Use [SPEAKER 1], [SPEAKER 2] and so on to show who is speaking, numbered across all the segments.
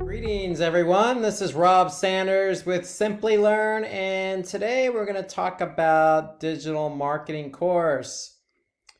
[SPEAKER 1] Greetings everyone, this is Rob Sanders with Simplilearn and today we're going to talk about digital marketing course.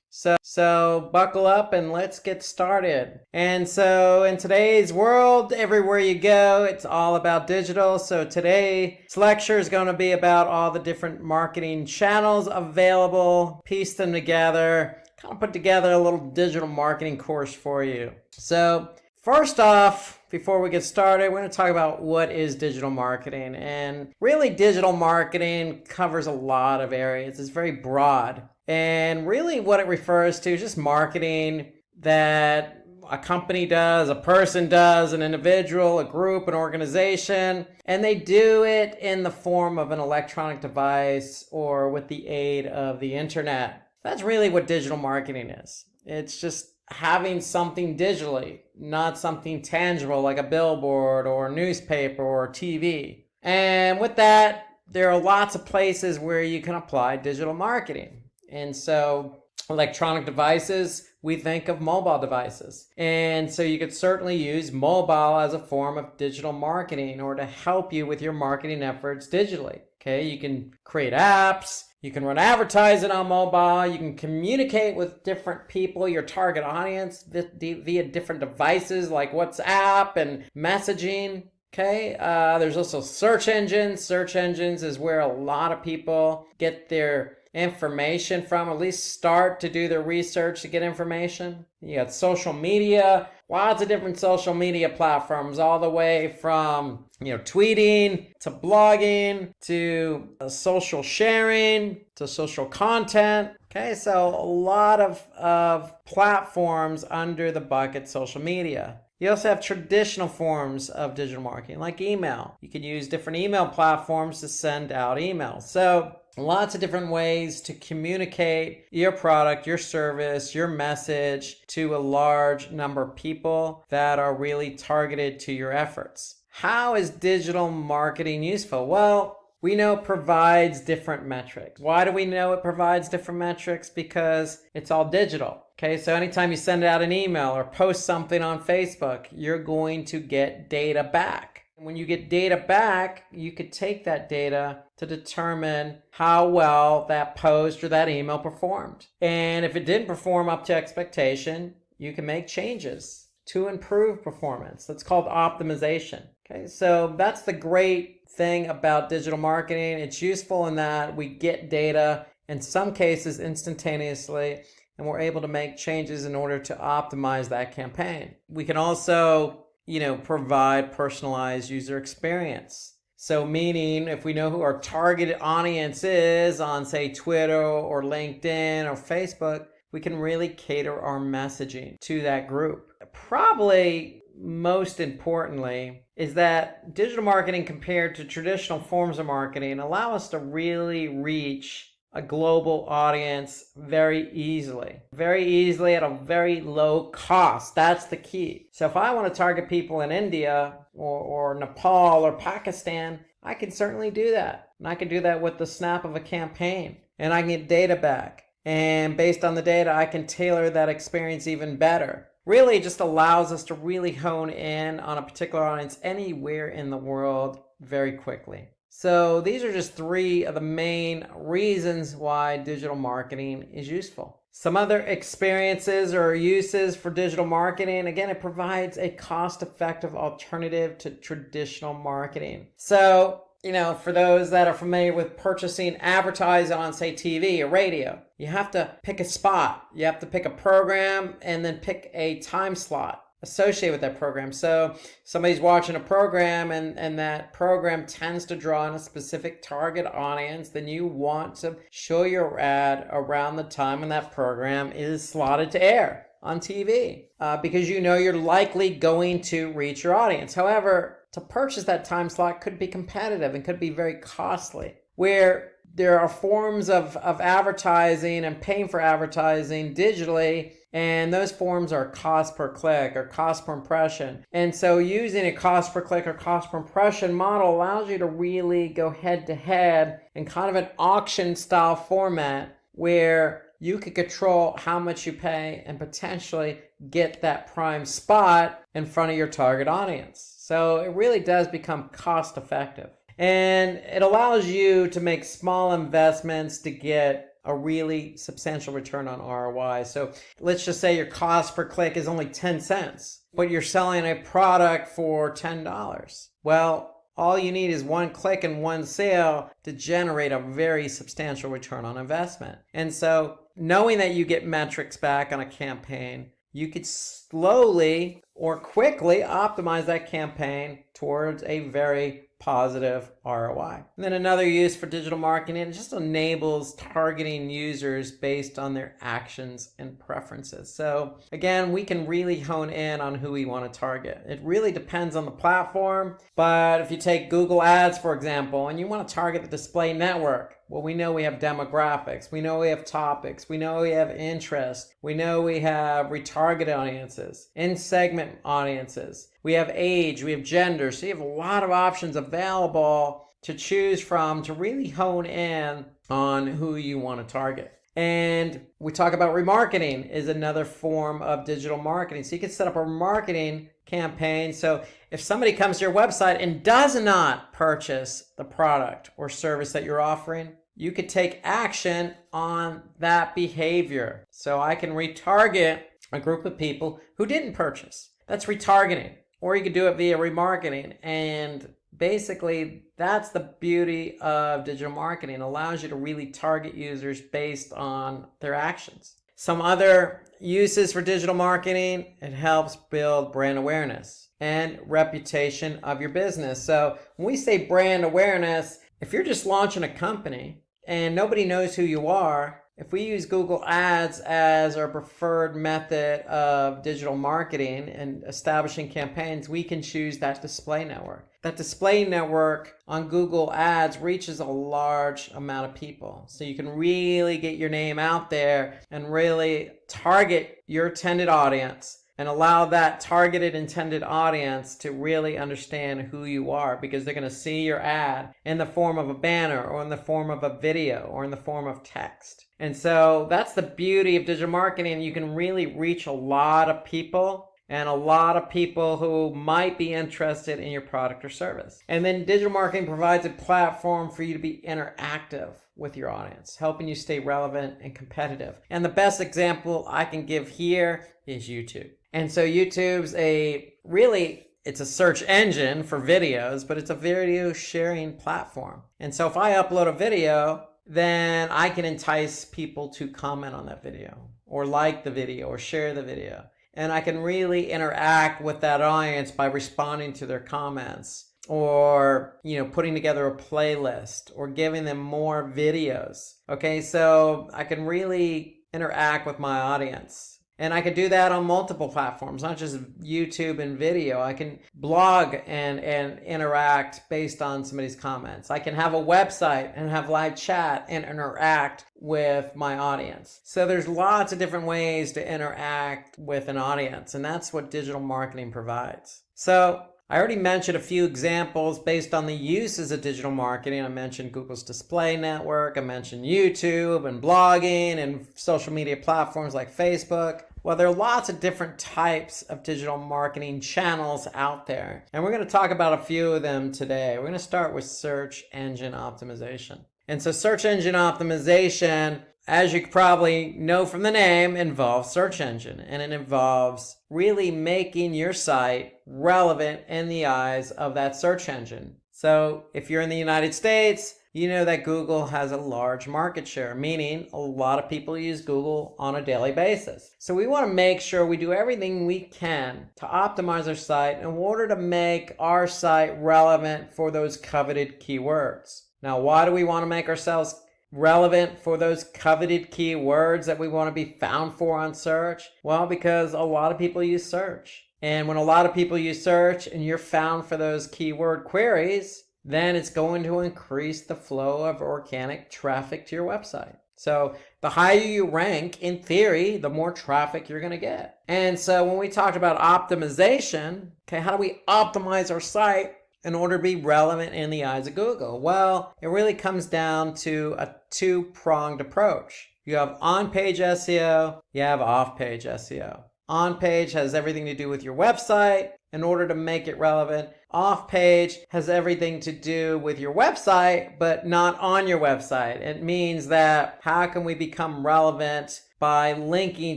[SPEAKER 1] So, so buckle up and let's get started. And so in today's world, everywhere you go, it's all about digital. So today's lecture is going to be about all the different marketing channels available, piece them together, kind of put together a little digital marketing course for you. So first off, before we get started, we're going to talk about what is digital marketing. And really, digital marketing covers a lot of areas. It's very broad. And really what it refers to is just marketing that a company does, a person does, an individual, a group, an organization, and they do it in the form of an electronic device or with the aid of the internet. That's really what digital marketing is. It's just having something digitally, not something tangible like a billboard or a newspaper or TV. And with that, there are lots of places where you can apply digital marketing. And so electronic devices, we think of mobile devices. And so you could certainly use mobile as a form of digital marketing or to help you with your marketing efforts digitally. Okay, you can create apps, you can run advertising on mobile, you can communicate with different people, your target audience via different devices like WhatsApp and messaging. Okay, uh, there's also search engines. Search engines is where a lot of people get their information from, at least start to do their research to get information. You got social media, lots of different social media platforms, all the way from you know tweeting to blogging to uh, social sharing to social content. Okay, so a lot of, of platforms under the bucket social media. You also have traditional forms of digital marketing like email. You can use different email platforms to send out emails. So lots of different ways to communicate your product, your service, your message to a large number of people that are really targeted to your efforts. How is digital marketing useful? Well, we know it provides different metrics. Why do we know it provides different metrics? Because it's all digital. Okay, so anytime you send out an email or post something on Facebook, you're going to get data back. When you get data back, you could take that data to determine how well that post or that email performed. And if it didn't perform up to expectation, you can make changes to improve performance. That's called optimization. Okay, so that's the great thing about digital marketing. It's useful in that we get data in some cases instantaneously and we're able to make changes in order to optimize that campaign. We can also, you know, provide personalized user experience. So meaning if we know who our targeted audience is on say Twitter or LinkedIn or Facebook, we can really cater our messaging to that group. Probably most importantly is that digital marketing compared to traditional forms of marketing allow us to really reach a global audience very easily. Very easily at a very low cost. That's the key. So if I want to target people in India or, or Nepal or Pakistan, I can certainly do that. And I can do that with the snap of a campaign. And I can get data back. And based on the data, I can tailor that experience even better. Really, just allows us to really hone in on a particular audience anywhere in the world very quickly. So these are just three of the main reasons why digital marketing is useful. Some other experiences or uses for digital marketing, again, it provides a cost-effective alternative to traditional marketing. So, you know, for those that are familiar with purchasing advertising on, say, TV or radio, you have to pick a spot. You have to pick a program and then pick a time slot associated with that program. So somebody's watching a program and, and that program tends to draw on a specific target audience, then you want to show your ad around the time when that program is slotted to air on TV uh, because you know you're likely going to reach your audience. However, to purchase that time slot could be competitive and could be very costly. Where there are forms of, of advertising and paying for advertising digitally and those forms are cost per click or cost per impression. And so using a cost per click or cost per impression model allows you to really go head to head in kind of an auction style format where you could control how much you pay and potentially get that prime spot in front of your target audience. So it really does become cost effective. And it allows you to make small investments to get a really substantial return on ROI. So let's just say your cost per click is only 10 cents, but you're selling a product for $10. Well, all you need is one click and one sale to generate a very substantial return on investment. And so knowing that you get metrics back on a campaign, you could slowly or quickly optimize that campaign towards a very positive ROI. And then another use for digital marketing, it just enables targeting users based on their actions and preferences. So again, we can really hone in on who we want to target. It really depends on the platform, but if you take Google Ads, for example, and you want to target the display network, well, we know we have demographics. We know we have topics. We know we have interest. We know we have retargeted audiences, in segment audiences. We have age, we have gender. So you have a lot of options available to choose from to really hone in on who you want to target. And we talk about remarketing is another form of digital marketing. So you can set up a marketing campaign. So if somebody comes to your website and does not purchase the product or service that you're offering, you could take action on that behavior. So I can retarget a group of people who didn't purchase. That's retargeting. Or you could do it via remarketing. And basically, that's the beauty of digital marketing. It allows you to really target users based on their actions. Some other uses for digital marketing, it helps build brand awareness and reputation of your business. So when we say brand awareness, if you're just launching a company and nobody knows who you are, if we use Google Ads as our preferred method of digital marketing and establishing campaigns, we can choose that display network. That display network on Google Ads reaches a large amount of people. So you can really get your name out there and really target your intended audience and allow that targeted intended audience to really understand who you are because they're going to see your ad in the form of a banner or in the form of a video or in the form of text. And so that's the beauty of digital marketing. You can really reach a lot of people and a lot of people who might be interested in your product or service. And then digital marketing provides a platform for you to be interactive with your audience, helping you stay relevant and competitive. And the best example I can give here is YouTube. And so YouTube's a really it's a search engine for videos, but it's a video sharing platform. And so if I upload a video, then I can entice people to comment on that video or like the video or share the video. And I can really interact with that audience by responding to their comments or, you know, putting together a playlist or giving them more videos. Okay, so I can really interact with my audience and I could do that on multiple platforms, not just YouTube and video. I can blog and, and interact based on somebody's comments. I can have a website and have live chat and interact with my audience. So there's lots of different ways to interact with an audience, and that's what digital marketing provides. So I already mentioned a few examples based on the uses of digital marketing. I mentioned Google's display network, I mentioned YouTube and blogging and social media platforms like Facebook. Well, there are lots of different types of digital marketing channels out there, and we're going to talk about a few of them today. We're going to start with search engine optimization. And so search engine optimization, as you probably know from the name, involves search engine, and it involves really making your site relevant in the eyes of that search engine. So if you're in the United States, you know that Google has a large market share, meaning a lot of people use Google on a daily basis. So we want to make sure we do everything we can to optimize our site in order to make our site relevant for those coveted keywords. Now, why do we want to make ourselves relevant for those coveted keywords that we want to be found for on search? Well, because a lot of people use search. And when a lot of people use search and you're found for those keyword queries, then it's going to increase the flow of organic traffic to your website. So the higher you rank, in theory, the more traffic you're going to get. And so when we talked about optimization, okay, how do we optimize our site in order to be relevant in the eyes of Google? Well, it really comes down to a two-pronged approach. You have on-page SEO, you have off-page SEO. On-page has everything to do with your website in order to make it relevant. Off-page has everything to do with your website, but not on your website. It means that how can we become relevant by linking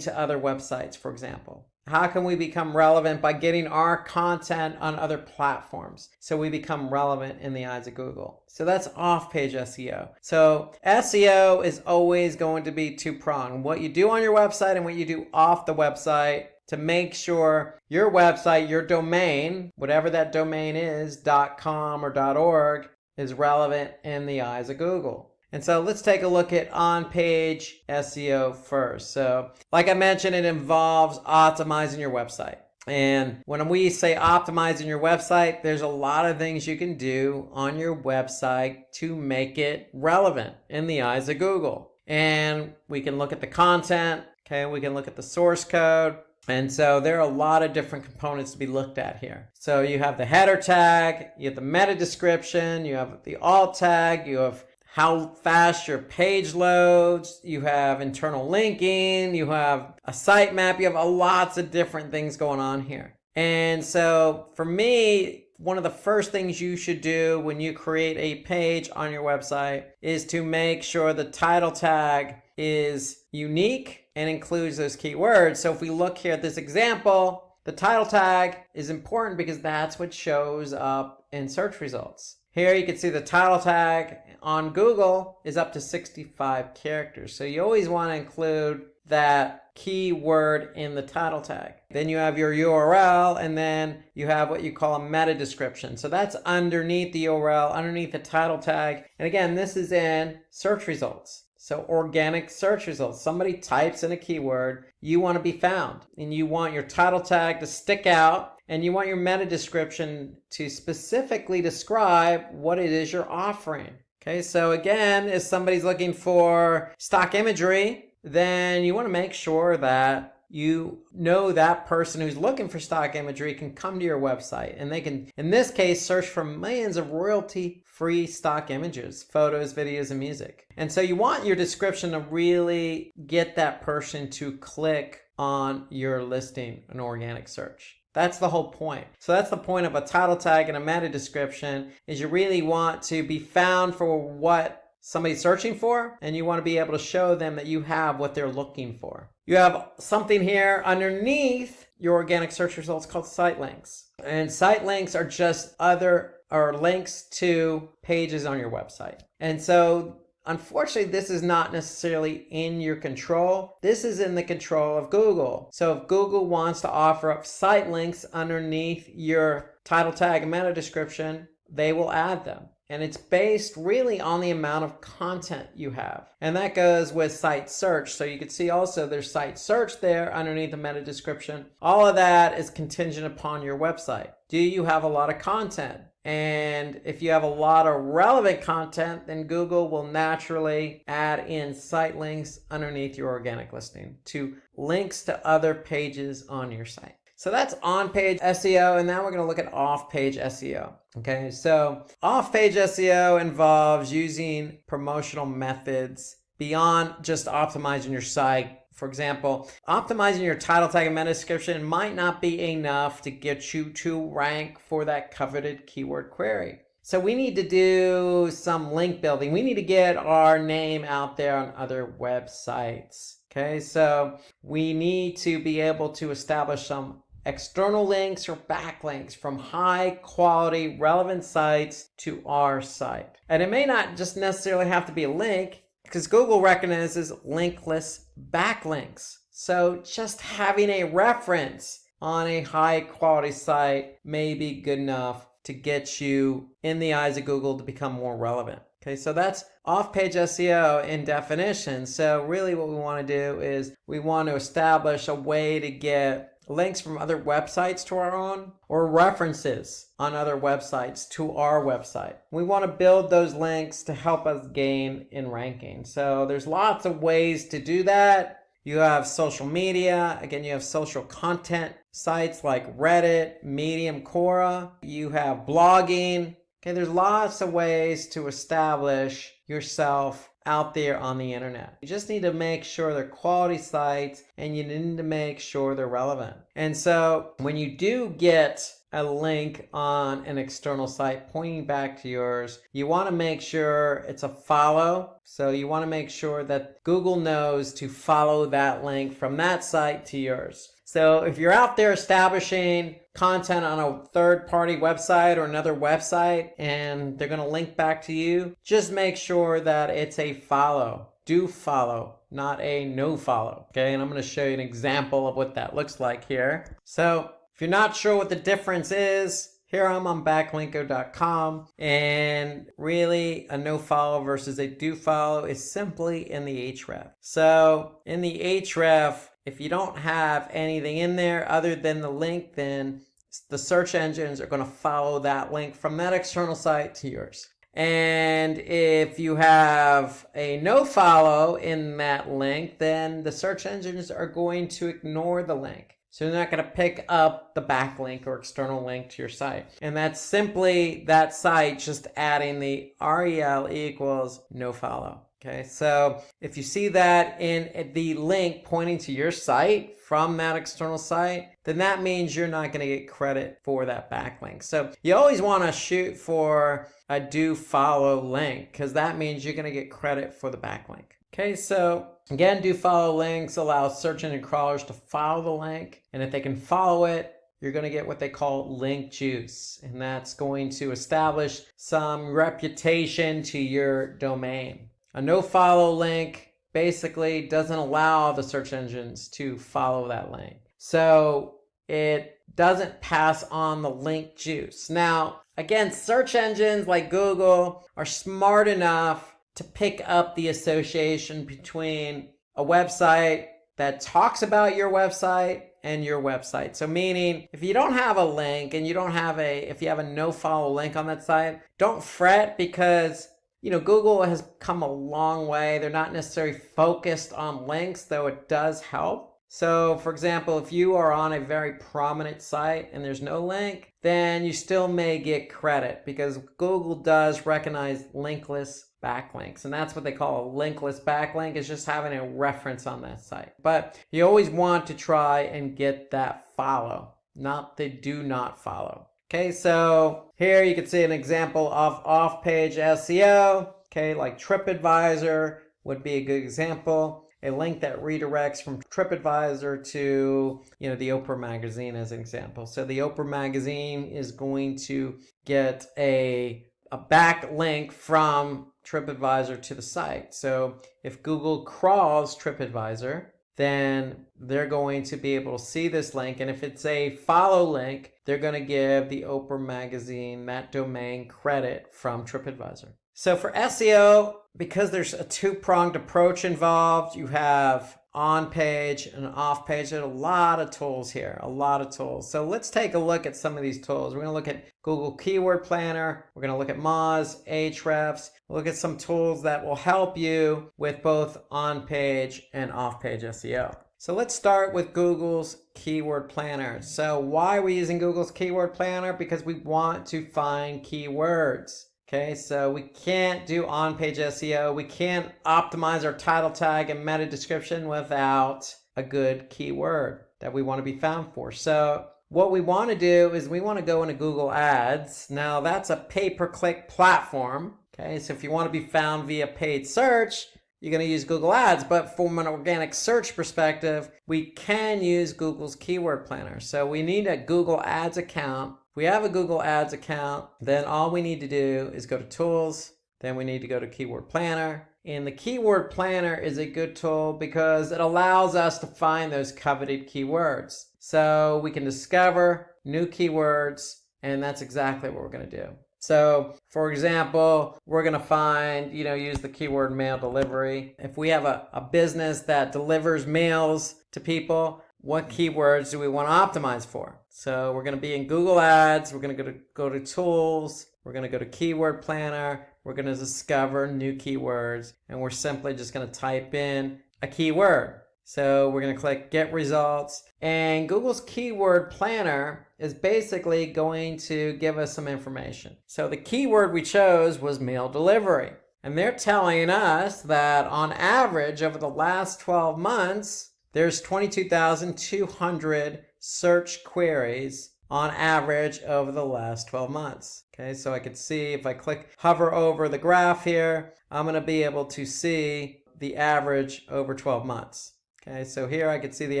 [SPEAKER 1] to other websites, for example? How can we become relevant by getting our content on other platforms so we become relevant in the eyes of Google? So that's off-page SEO. So SEO is always going to be two-pronged. What you do on your website and what you do off the website to make sure your website, your domain, whatever that domain is, .com or .org, is relevant in the eyes of Google. And so let's take a look at on-page SEO first. So like I mentioned, it involves optimizing your website. And when we say optimizing your website, there's a lot of things you can do on your website to make it relevant in the eyes of Google. And we can look at the content, okay? We can look at the source code. And so there are a lot of different components to be looked at here. So you have the header tag, you have the meta description, you have the alt tag, you have how fast your page loads, you have internal linking, you have a sitemap, you have a lots of different things going on here. And so for me, one of the first things you should do when you create a page on your website is to make sure the title tag is unique and includes those keywords. So if we look here at this example, the title tag is important because that's what shows up in search results. Here you can see the title tag on Google is up to 65 characters. So you always want to include that keyword in the title tag. Then you have your URL and then you have what you call a meta description. So that's underneath the URL, underneath the title tag. And again, this is in search results. So organic search results. Somebody types in a keyword, you want to be found and you want your title tag to stick out and you want your meta description to specifically describe what it is you're offering. Okay, so again, if somebody's looking for stock imagery, then you want to make sure that you know that person who's looking for stock imagery can come to your website and they can, in this case, search for millions of royalty free stock images, photos, videos, and music. And so you want your description to really get that person to click on your listing, an organic search. That's the whole point. So that's the point of a title tag and a meta description is you really want to be found for what somebody's searching for and you want to be able to show them that you have what they're looking for. You have something here underneath your organic search results called site links. And site links are just other or links to pages on your website. And so Unfortunately, this is not necessarily in your control. This is in the control of Google. So if Google wants to offer up site links underneath your title tag and meta description, they will add them. And it's based really on the amount of content you have. And that goes with site search. So you can see also there's site search there underneath the meta description. All of that is contingent upon your website. Do you have a lot of content? And if you have a lot of relevant content, then Google will naturally add in site links underneath your organic listing to links to other pages on your site. So that's on-page SEO, and now we're going to look at off-page SEO. Okay, so off-page SEO involves using promotional methods beyond just optimizing your site for example, optimizing your title tag and meta description might not be enough to get you to rank for that coveted keyword query. So we need to do some link building. We need to get our name out there on other websites. Okay, so we need to be able to establish some external links or backlinks from high quality relevant sites to our site. And it may not just necessarily have to be a link because Google recognizes linkless backlinks. So just having a reference on a high quality site may be good enough to get you in the eyes of Google to become more relevant. Okay, so that's off-page SEO in definition. So really what we want to do is we want to establish a way to get links from other websites to our own, or references on other websites to our website. We want to build those links to help us gain in ranking. So there's lots of ways to do that. You have social media. Again, you have social content sites like Reddit, Medium, Quora. You have blogging. Okay, there's lots of ways to establish yourself out there on the internet. You just need to make sure they're quality sites and you need to make sure they're relevant. And so when you do get a link on an external site pointing back to yours, you want to make sure it's a follow. So you want to make sure that Google knows to follow that link from that site to yours. So if you're out there establishing content on a third party website or another website and they're going to link back to you, just make sure that it's a follow. Do follow, not a no follow. Okay, and I'm going to show you an example of what that looks like here. So if you're not sure what the difference is, here I'm on backlinko.com and really a no follow versus a do follow is simply in the href. So in the href, if you don't have anything in there other than the link, then the search engines are going to follow that link from that external site to yours. And if you have a no follow in that link, then the search engines are going to ignore the link. So they're not going to pick up the backlink or external link to your site. And that's simply that site just adding the rel equals no follow. Okay, so if you see that in the link pointing to your site from that external site, then that means you're not going to get credit for that backlink. So you always want to shoot for a do follow link because that means you're going to get credit for the backlink. Okay, so again, do follow links allow search engine crawlers to follow the link. And if they can follow it, you're going to get what they call link juice. And that's going to establish some reputation to your domain. A no follow link basically doesn't allow the search engines to follow that link. So it doesn't pass on the link juice. Now, again, search engines like Google are smart enough to pick up the association between a website that talks about your website and your website. So meaning if you don't have a link and you don't have a, if you have a no follow link on that site, don't fret because you know, Google has come a long way. They're not necessarily focused on links, though it does help. So for example, if you are on a very prominent site and there's no link, then you still may get credit because Google does recognize linkless backlinks. And that's what they call a linkless backlink is just having a reference on that site. But you always want to try and get that follow, not the do not follow. Okay, so here you can see an example of off-page SEO. Okay, like TripAdvisor would be a good example. A link that redirects from TripAdvisor to, you know, the Oprah magazine as an example. So the Oprah magazine is going to get a, a back link from TripAdvisor to the site. So if Google crawls TripAdvisor, then they're going to be able to see this link. And if it's a follow link, they're going to give the Oprah magazine, that domain credit from TripAdvisor. So for SEO, because there's a two-pronged approach involved, you have on page and off page. There's a lot of tools here, a lot of tools. So let's take a look at some of these tools. We're going to look at Google Keyword Planner. We're going to look at Moz, Ahrefs. Look at some tools that will help you with both on page and off page SEO. So let's start with Google's Keyword Planner. So why are we using Google's Keyword Planner? Because we want to find keywords. Okay, so we can't do on-page SEO. We can't optimize our title tag and meta description without a good keyword that we want to be found for. So what we want to do is we want to go into Google Ads. Now that's a pay-per-click platform. Okay, so if you want to be found via paid search, you're going to use Google Ads. But from an organic search perspective, we can use Google's Keyword Planner. So we need a Google Ads account if we have a Google Ads account, then all we need to do is go to Tools, then we need to go to Keyword Planner. And the Keyword Planner is a good tool because it allows us to find those coveted keywords. So we can discover new keywords, and that's exactly what we're going to do. So for example, we're going to find, you know, use the keyword mail delivery. If we have a, a business that delivers mails to people, what keywords do we want to optimize for? So we're going to be in Google Ads. We're going to go to, go to Tools. We're going to go to Keyword Planner. We're going to discover new keywords. And we're simply just going to type in a keyword. So we're going to click Get Results. And Google's Keyword Planner is basically going to give us some information. So the keyword we chose was mail delivery. And they're telling us that on average over the last 12 months, there's 22,200 search queries on average over the last 12 months. Okay, so I could see if I click hover over the graph here, I'm going to be able to see the average over 12 months. Okay, so here I could see the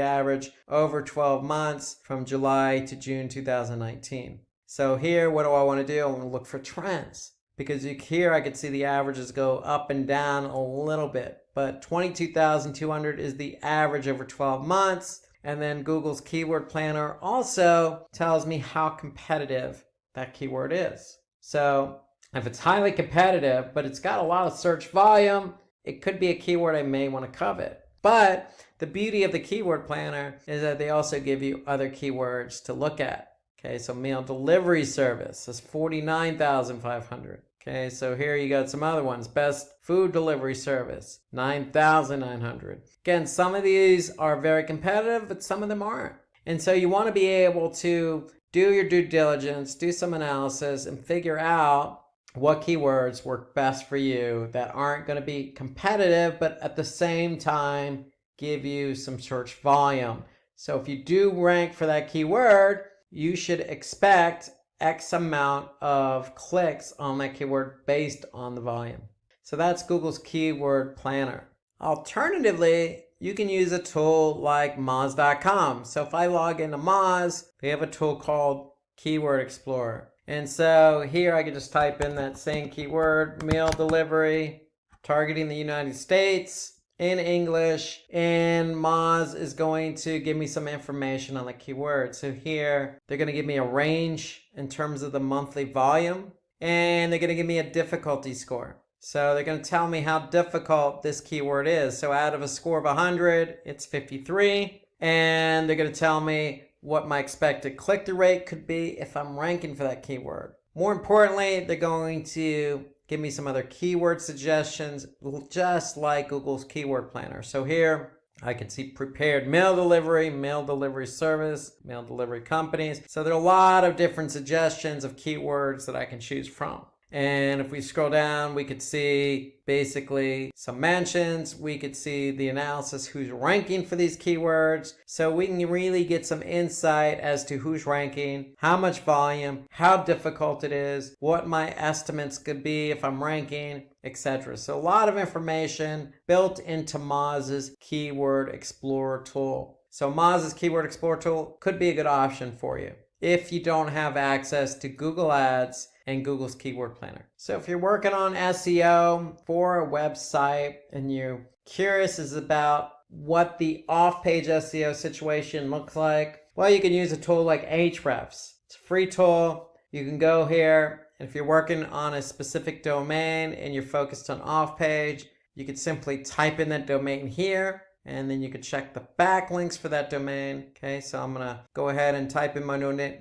[SPEAKER 1] average over 12 months from July to June 2019. So here, what do I want to do? I want to look for trends because here I could see the averages go up and down a little bit, but 22,200 is the average over 12 months. And then Google's keyword planner also tells me how competitive that keyword is. So if it's highly competitive, but it's got a lot of search volume, it could be a keyword I may want to covet. But the beauty of the keyword planner is that they also give you other keywords to look at. Okay, so mail delivery service is 49,500. Okay, so here you got some other ones. Best food delivery service, 9,900. Again, some of these are very competitive, but some of them aren't. And so you want to be able to do your due diligence, do some analysis, and figure out what keywords work best for you that aren't going to be competitive, but at the same time give you some search volume. So if you do rank for that keyword, you should expect X amount of clicks on that keyword based on the volume. So that's Google's keyword planner. Alternatively, you can use a tool like Moz.com. So if I log into Moz, they have a tool called Keyword Explorer. And so here I can just type in that same keyword, mail delivery, targeting the United States in English and Moz is going to give me some information on the keyword. So here they're going to give me a range in terms of the monthly volume and they're going to give me a difficulty score. So they're going to tell me how difficult this keyword is. So out of a score of 100, it's 53. And they're going to tell me what my expected click-through rate could be if I'm ranking for that keyword. More importantly, they're going to give me some other keyword suggestions, just like Google's keyword planner. So here I can see prepared mail delivery, mail delivery service, mail delivery companies. So there are a lot of different suggestions of keywords that I can choose from. And if we scroll down, we could see basically some mentions. We could see the analysis, who's ranking for these keywords. So we can really get some insight as to who's ranking, how much volume, how difficult it is, what my estimates could be if I'm ranking, etc. So a lot of information built into Moz's Keyword Explorer tool. So Moz's Keyword Explorer tool could be a good option for you if you don't have access to Google Ads and Google's Keyword Planner. So if you're working on SEO for a website and you're curious is about what the off-page SEO situation looks like, well, you can use a tool like Ahrefs. It's a free tool. You can go here, and if you're working on a specific domain and you're focused on off-page, you could simply type in that domain here, and then you can check the backlinks for that domain. Okay, so I'm gonna go ahead and type in my,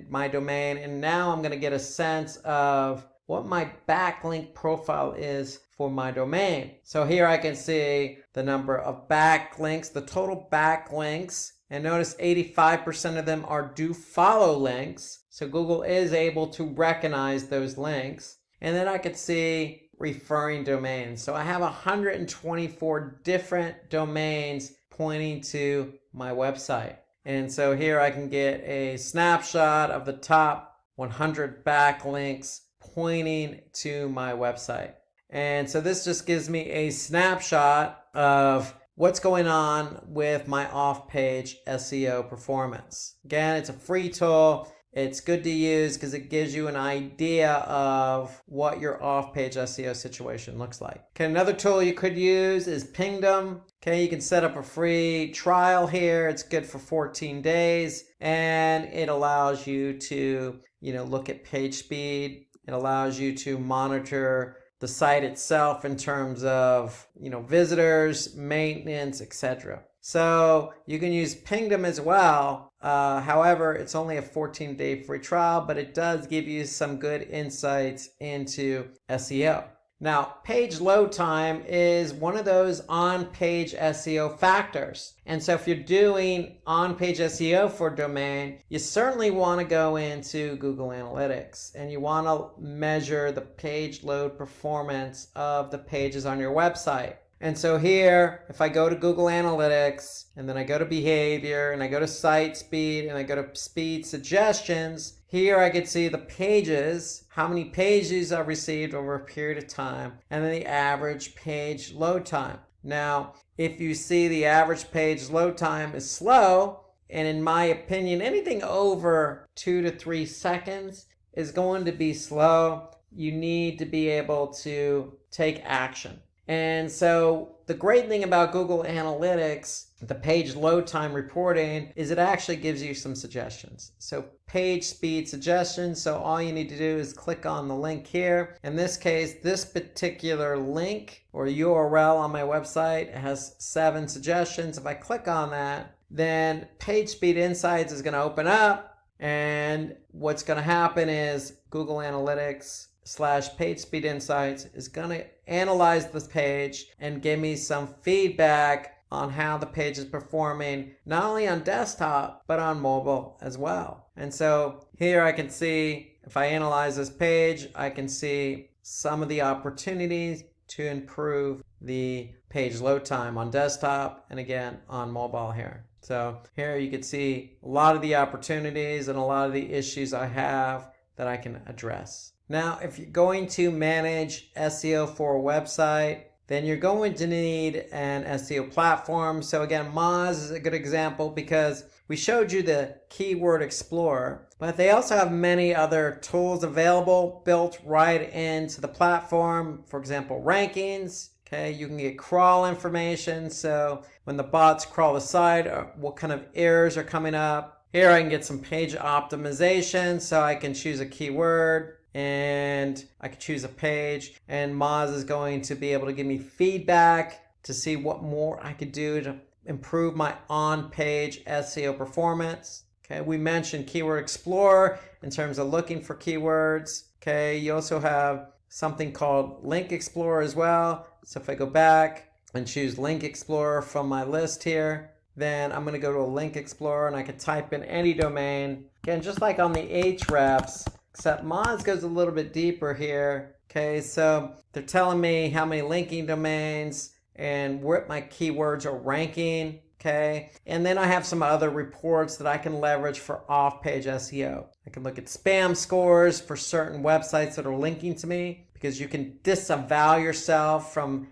[SPEAKER 1] my domain and now I'm gonna get a sense of what my backlink profile is for my domain. So here I can see the number of backlinks, the total backlinks, and notice 85% of them are do follow links. So Google is able to recognize those links. And then I could see referring domains. So I have 124 different domains pointing to my website. And so here I can get a snapshot of the top 100 backlinks pointing to my website. And so this just gives me a snapshot of what's going on with my off-page SEO performance. Again, it's a free tool. It's good to use because it gives you an idea of what your off-page SEO situation looks like. Okay, another tool you could use is Pingdom. Okay, you can set up a free trial here. It's good for 14 days and it allows you to, you know, look at page speed. It allows you to monitor the site itself in terms of, you know, visitors, maintenance, etc. So you can use Pingdom as well. Uh, however, it's only a 14 day free trial, but it does give you some good insights into SEO. Now, page load time is one of those on-page SEO factors. And so if you're doing on-page SEO for domain, you certainly want to go into Google Analytics and you want to measure the page load performance of the pages on your website. And so here, if I go to Google Analytics and then I go to behavior and I go to site speed and I go to speed suggestions, here I can see the pages, how many pages I've received over a period of time, and then the average page load time. Now, if you see the average page load time is slow, and in my opinion, anything over two to three seconds is going to be slow, you need to be able to take action. And so the great thing about Google Analytics, the page load time reporting, is it actually gives you some suggestions. So page speed suggestions. So all you need to do is click on the link here. In this case, this particular link or URL on my website has seven suggestions. If I click on that, then Page Speed Insights is going to open up. And what's going to happen is Google Analytics slash page speed insights is going to analyze this page and give me some feedback on how the page is performing not only on desktop but on mobile as well. And so here I can see if I analyze this page I can see some of the opportunities to improve the page load time on desktop and again on mobile here. So here you can see a lot of the opportunities and a lot of the issues I have that I can address now, if you're going to manage SEO for a website, then you're going to need an SEO platform. So again, Moz is a good example because we showed you the Keyword Explorer, but they also have many other tools available built right into the platform. For example, rankings. Okay, you can get crawl information. So when the bots crawl the site, uh, what kind of errors are coming up. Here I can get some page optimization. So I can choose a keyword and I could choose a page and Moz is going to be able to give me feedback to see what more I could do to improve my on-page SEO performance. Okay, we mentioned Keyword Explorer in terms of looking for keywords. Okay, you also have something called Link Explorer as well. So if I go back and choose Link Explorer from my list here, then I'm going to go to a Link Explorer and I can type in any domain. Again, just like on the Ahrefs, Except Moz goes a little bit deeper here. Okay, so they're telling me how many linking domains and what my keywords are ranking. Okay, and then I have some other reports that I can leverage for off-page SEO. I can look at spam scores for certain websites that are linking to me because you can disavow yourself from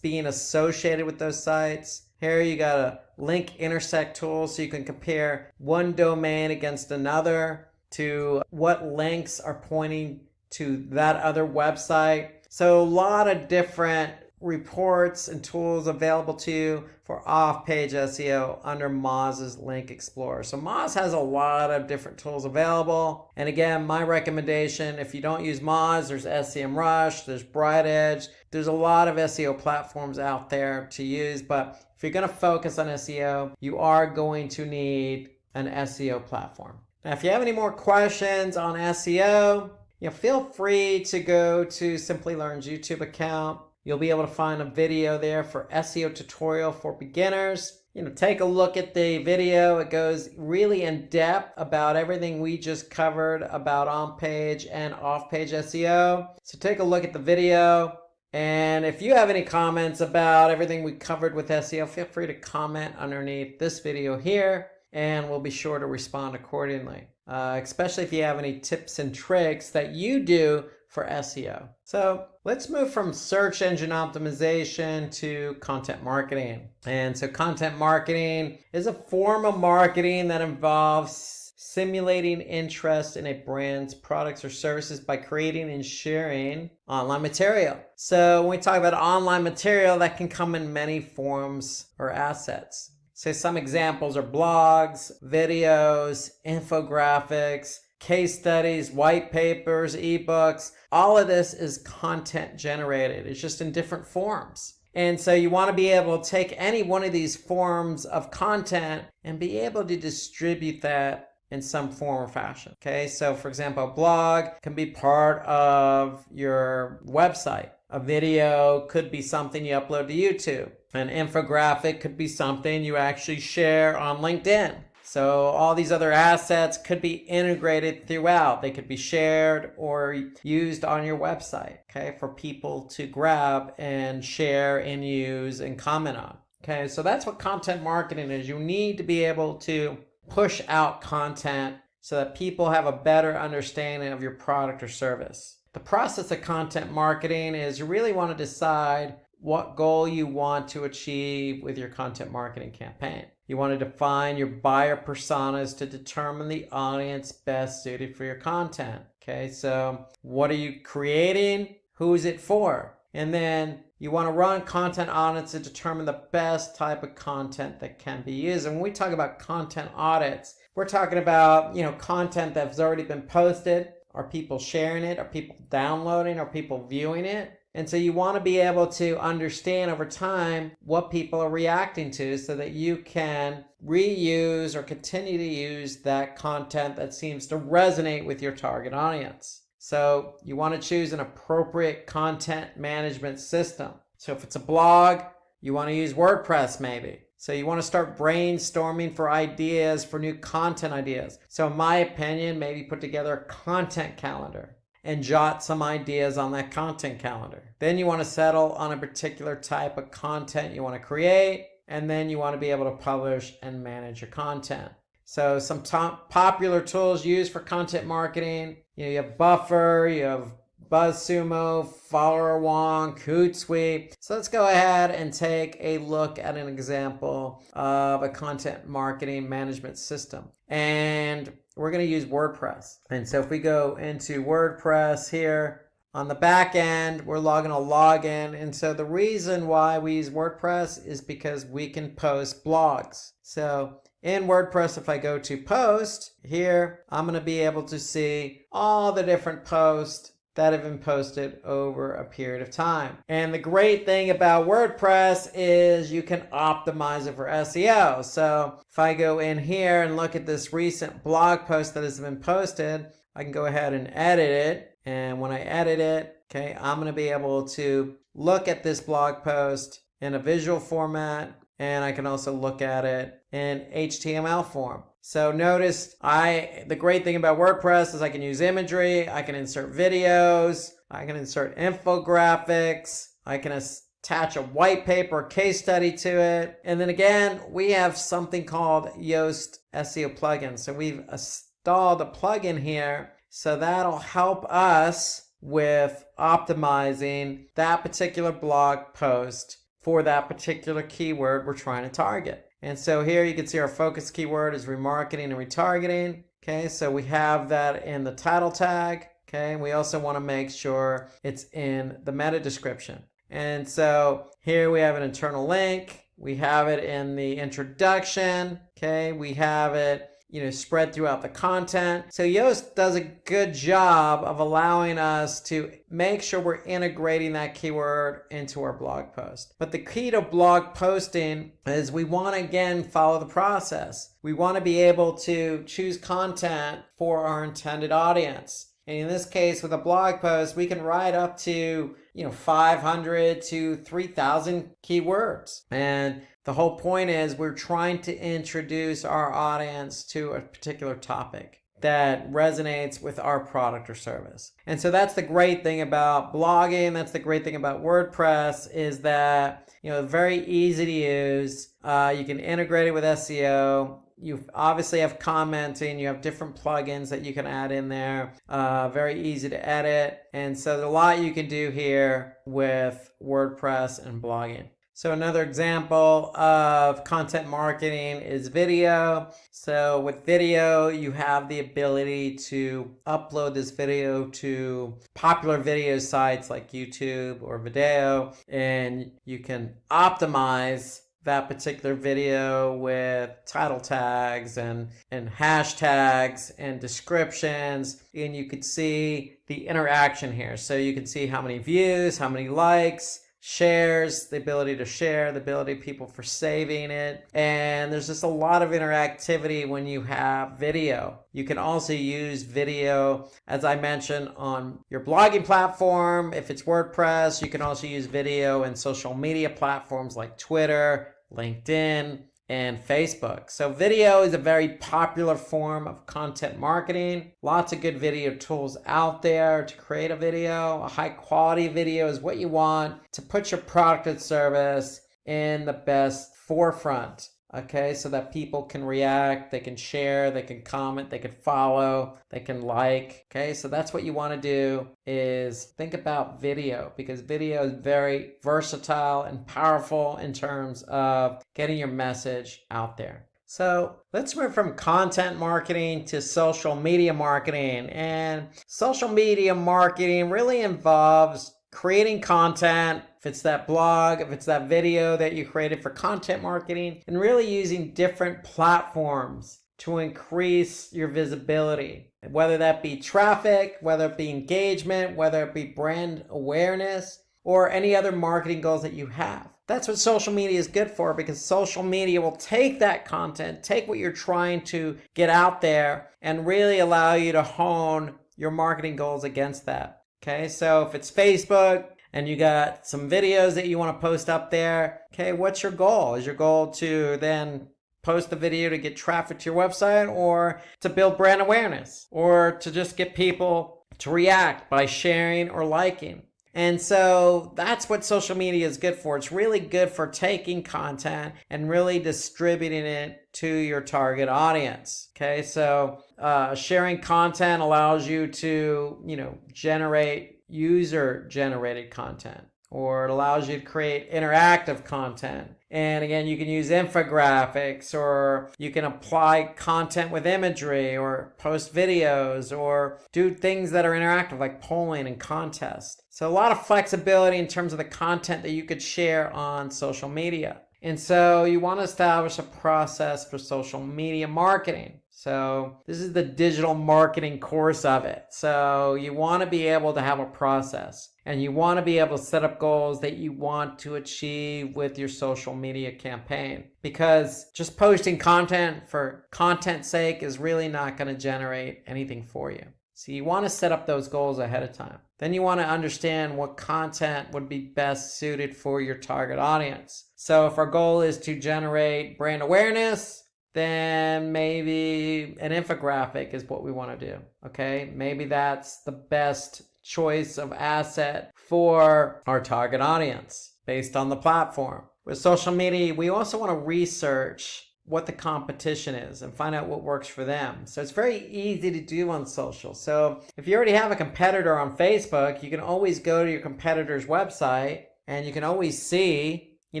[SPEAKER 1] being associated with those sites. Here you got a link intersect tool so you can compare one domain against another to what links are pointing to that other website. So a lot of different reports and tools available to you for off-page SEO under Moz's Link Explorer. So Moz has a lot of different tools available. And again, my recommendation, if you don't use Moz, there's SEMrush, there's BrightEdge. There's a lot of SEO platforms out there to use, but if you're gonna focus on SEO, you are going to need an SEO platform. Now, if you have any more questions on SEO, you know, feel free to go to Simplilearn's YouTube account. You'll be able to find a video there for SEO tutorial for beginners. You know, take a look at the video. It goes really in depth about everything we just covered about on-page and off-page SEO. So take a look at the video. And if you have any comments about everything we covered with SEO, feel free to comment underneath this video here and we'll be sure to respond accordingly, uh, especially if you have any tips and tricks that you do for SEO. So let's move from search engine optimization to content marketing. And so content marketing is a form of marketing that involves simulating interest in a brand's products or services by creating and sharing online material. So when we talk about online material, that can come in many forms or assets. So some examples are blogs, videos, infographics, case studies, white papers, ebooks. All of this is content generated. It's just in different forms. And so you want to be able to take any one of these forms of content and be able to distribute that in some form or fashion. Okay, so for example, a blog can be part of your website. A video could be something you upload to YouTube. An infographic could be something you actually share on LinkedIn. So all these other assets could be integrated throughout. They could be shared or used on your website, okay, for people to grab and share and use and comment on. Okay, so that's what content marketing is. You need to be able to push out content so that people have a better understanding of your product or service. The process of content marketing is you really want to decide what goal you want to achieve with your content marketing campaign. You want to define your buyer personas to determine the audience best suited for your content. Okay, so what are you creating? Who is it for? And then you want to run content audits to determine the best type of content that can be used. And when we talk about content audits, we're talking about, you know, content that's already been posted. Are people sharing it? Are people downloading? Are people viewing it? And so you want to be able to understand over time what people are reacting to so that you can reuse or continue to use that content that seems to resonate with your target audience. So you want to choose an appropriate content management system. So if it's a blog, you want to use WordPress maybe. So you want to start brainstorming for ideas for new content ideas. So in my opinion, maybe put together a content calendar and jot some ideas on that content calendar. Then you want to settle on a particular type of content you want to create, and then you want to be able to publish and manage your content. So some top popular tools used for content marketing, you know, you have Buffer, you have BuzzSumo, Followerwonk, Hootsuite. So let's go ahead and take a look at an example of a content marketing management system. And we're going to use WordPress. And so if we go into WordPress here, on the back end, we're logging a login. And so the reason why we use WordPress is because we can post blogs. So in WordPress, if I go to post here, I'm going to be able to see all the different posts that have been posted over a period of time. And the great thing about WordPress is you can optimize it for SEO. So if I go in here and look at this recent blog post that has been posted, I can go ahead and edit it. And when I edit it, okay, I'm going to be able to look at this blog post in a visual format and I can also look at it in HTML form. So notice I the great thing about WordPress is I can use imagery, I can insert videos, I can insert infographics, I can attach a white paper case study to it. And then again, we have something called Yoast SEO plugin. So we've installed a plugin here. So that'll help us with optimizing that particular blog post for that particular keyword we're trying to target. And so here you can see our focus keyword is remarketing and retargeting. Okay, so we have that in the title tag. Okay, we also want to make sure it's in the meta description. And so here we have an internal link. We have it in the introduction. Okay, we have it you know, spread throughout the content. So Yoast does a good job of allowing us to make sure we're integrating that keyword into our blog post. But the key to blog posting is we want to again follow the process. We want to be able to choose content for our intended audience. And in this case, with a blog post, we can write up to, you know, 500 to 3,000 keywords. And the whole point is we're trying to introduce our audience to a particular topic that resonates with our product or service. And so that's the great thing about blogging. That's the great thing about WordPress is that, you know, very easy to use. Uh, you can integrate it with SEO. You obviously have commenting. You have different plugins that you can add in there. Uh, very easy to edit. And so there's a lot you can do here with WordPress and blogging. So another example of content marketing is video. So with video, you have the ability to upload this video to popular video sites like YouTube or Vimeo, and you can optimize that particular video with title tags and, and hashtags and descriptions. And you could see the interaction here. So you can see how many views, how many likes, shares, the ability to share, the ability people for saving it. And there's just a lot of interactivity when you have video. You can also use video, as I mentioned, on your blogging platform. If it's WordPress, you can also use video in social media platforms like Twitter, LinkedIn, and Facebook. So video is a very popular form of content marketing. Lots of good video tools out there to create a video. A high quality video is what you want to put your product or service in the best forefront okay so that people can react they can share they can comment they can follow they can like. Okay so that's what you want to do is think about video because video is very versatile and powerful in terms of getting your message out there. So let's move from content marketing to social media marketing and social media marketing really involves creating content, if it's that blog, if it's that video that you created for content marketing, and really using different platforms to increase your visibility, whether that be traffic, whether it be engagement, whether it be brand awareness, or any other marketing goals that you have. That's what social media is good for because social media will take that content, take what you're trying to get out there, and really allow you to hone your marketing goals against that. Okay, so if it's Facebook and you got some videos that you want to post up there, okay, what's your goal? Is your goal to then post the video to get traffic to your website or to build brand awareness or to just get people to react by sharing or liking? And so that's what social media is good for. It's really good for taking content and really distributing it to your target audience. Okay, so uh, sharing content allows you to, you know, generate user generated content or it allows you to create interactive content. And again, you can use infographics or you can apply content with imagery or post videos or do things that are interactive like polling and contests. So a lot of flexibility in terms of the content that you could share on social media. And so you want to establish a process for social media marketing. So this is the digital marketing course of it. So you want to be able to have a process and you want to be able to set up goals that you want to achieve with your social media campaign because just posting content for content's sake is really not going to generate anything for you. So you want to set up those goals ahead of time. Then you want to understand what content would be best suited for your target audience. So if our goal is to generate brand awareness, then maybe an infographic is what we want to do. Okay, maybe that's the best choice of asset for our target audience based on the platform. With social media, we also want to research what the competition is and find out what works for them. So it's very easy to do on social. So if you already have a competitor on Facebook, you can always go to your competitor's website and you can always see you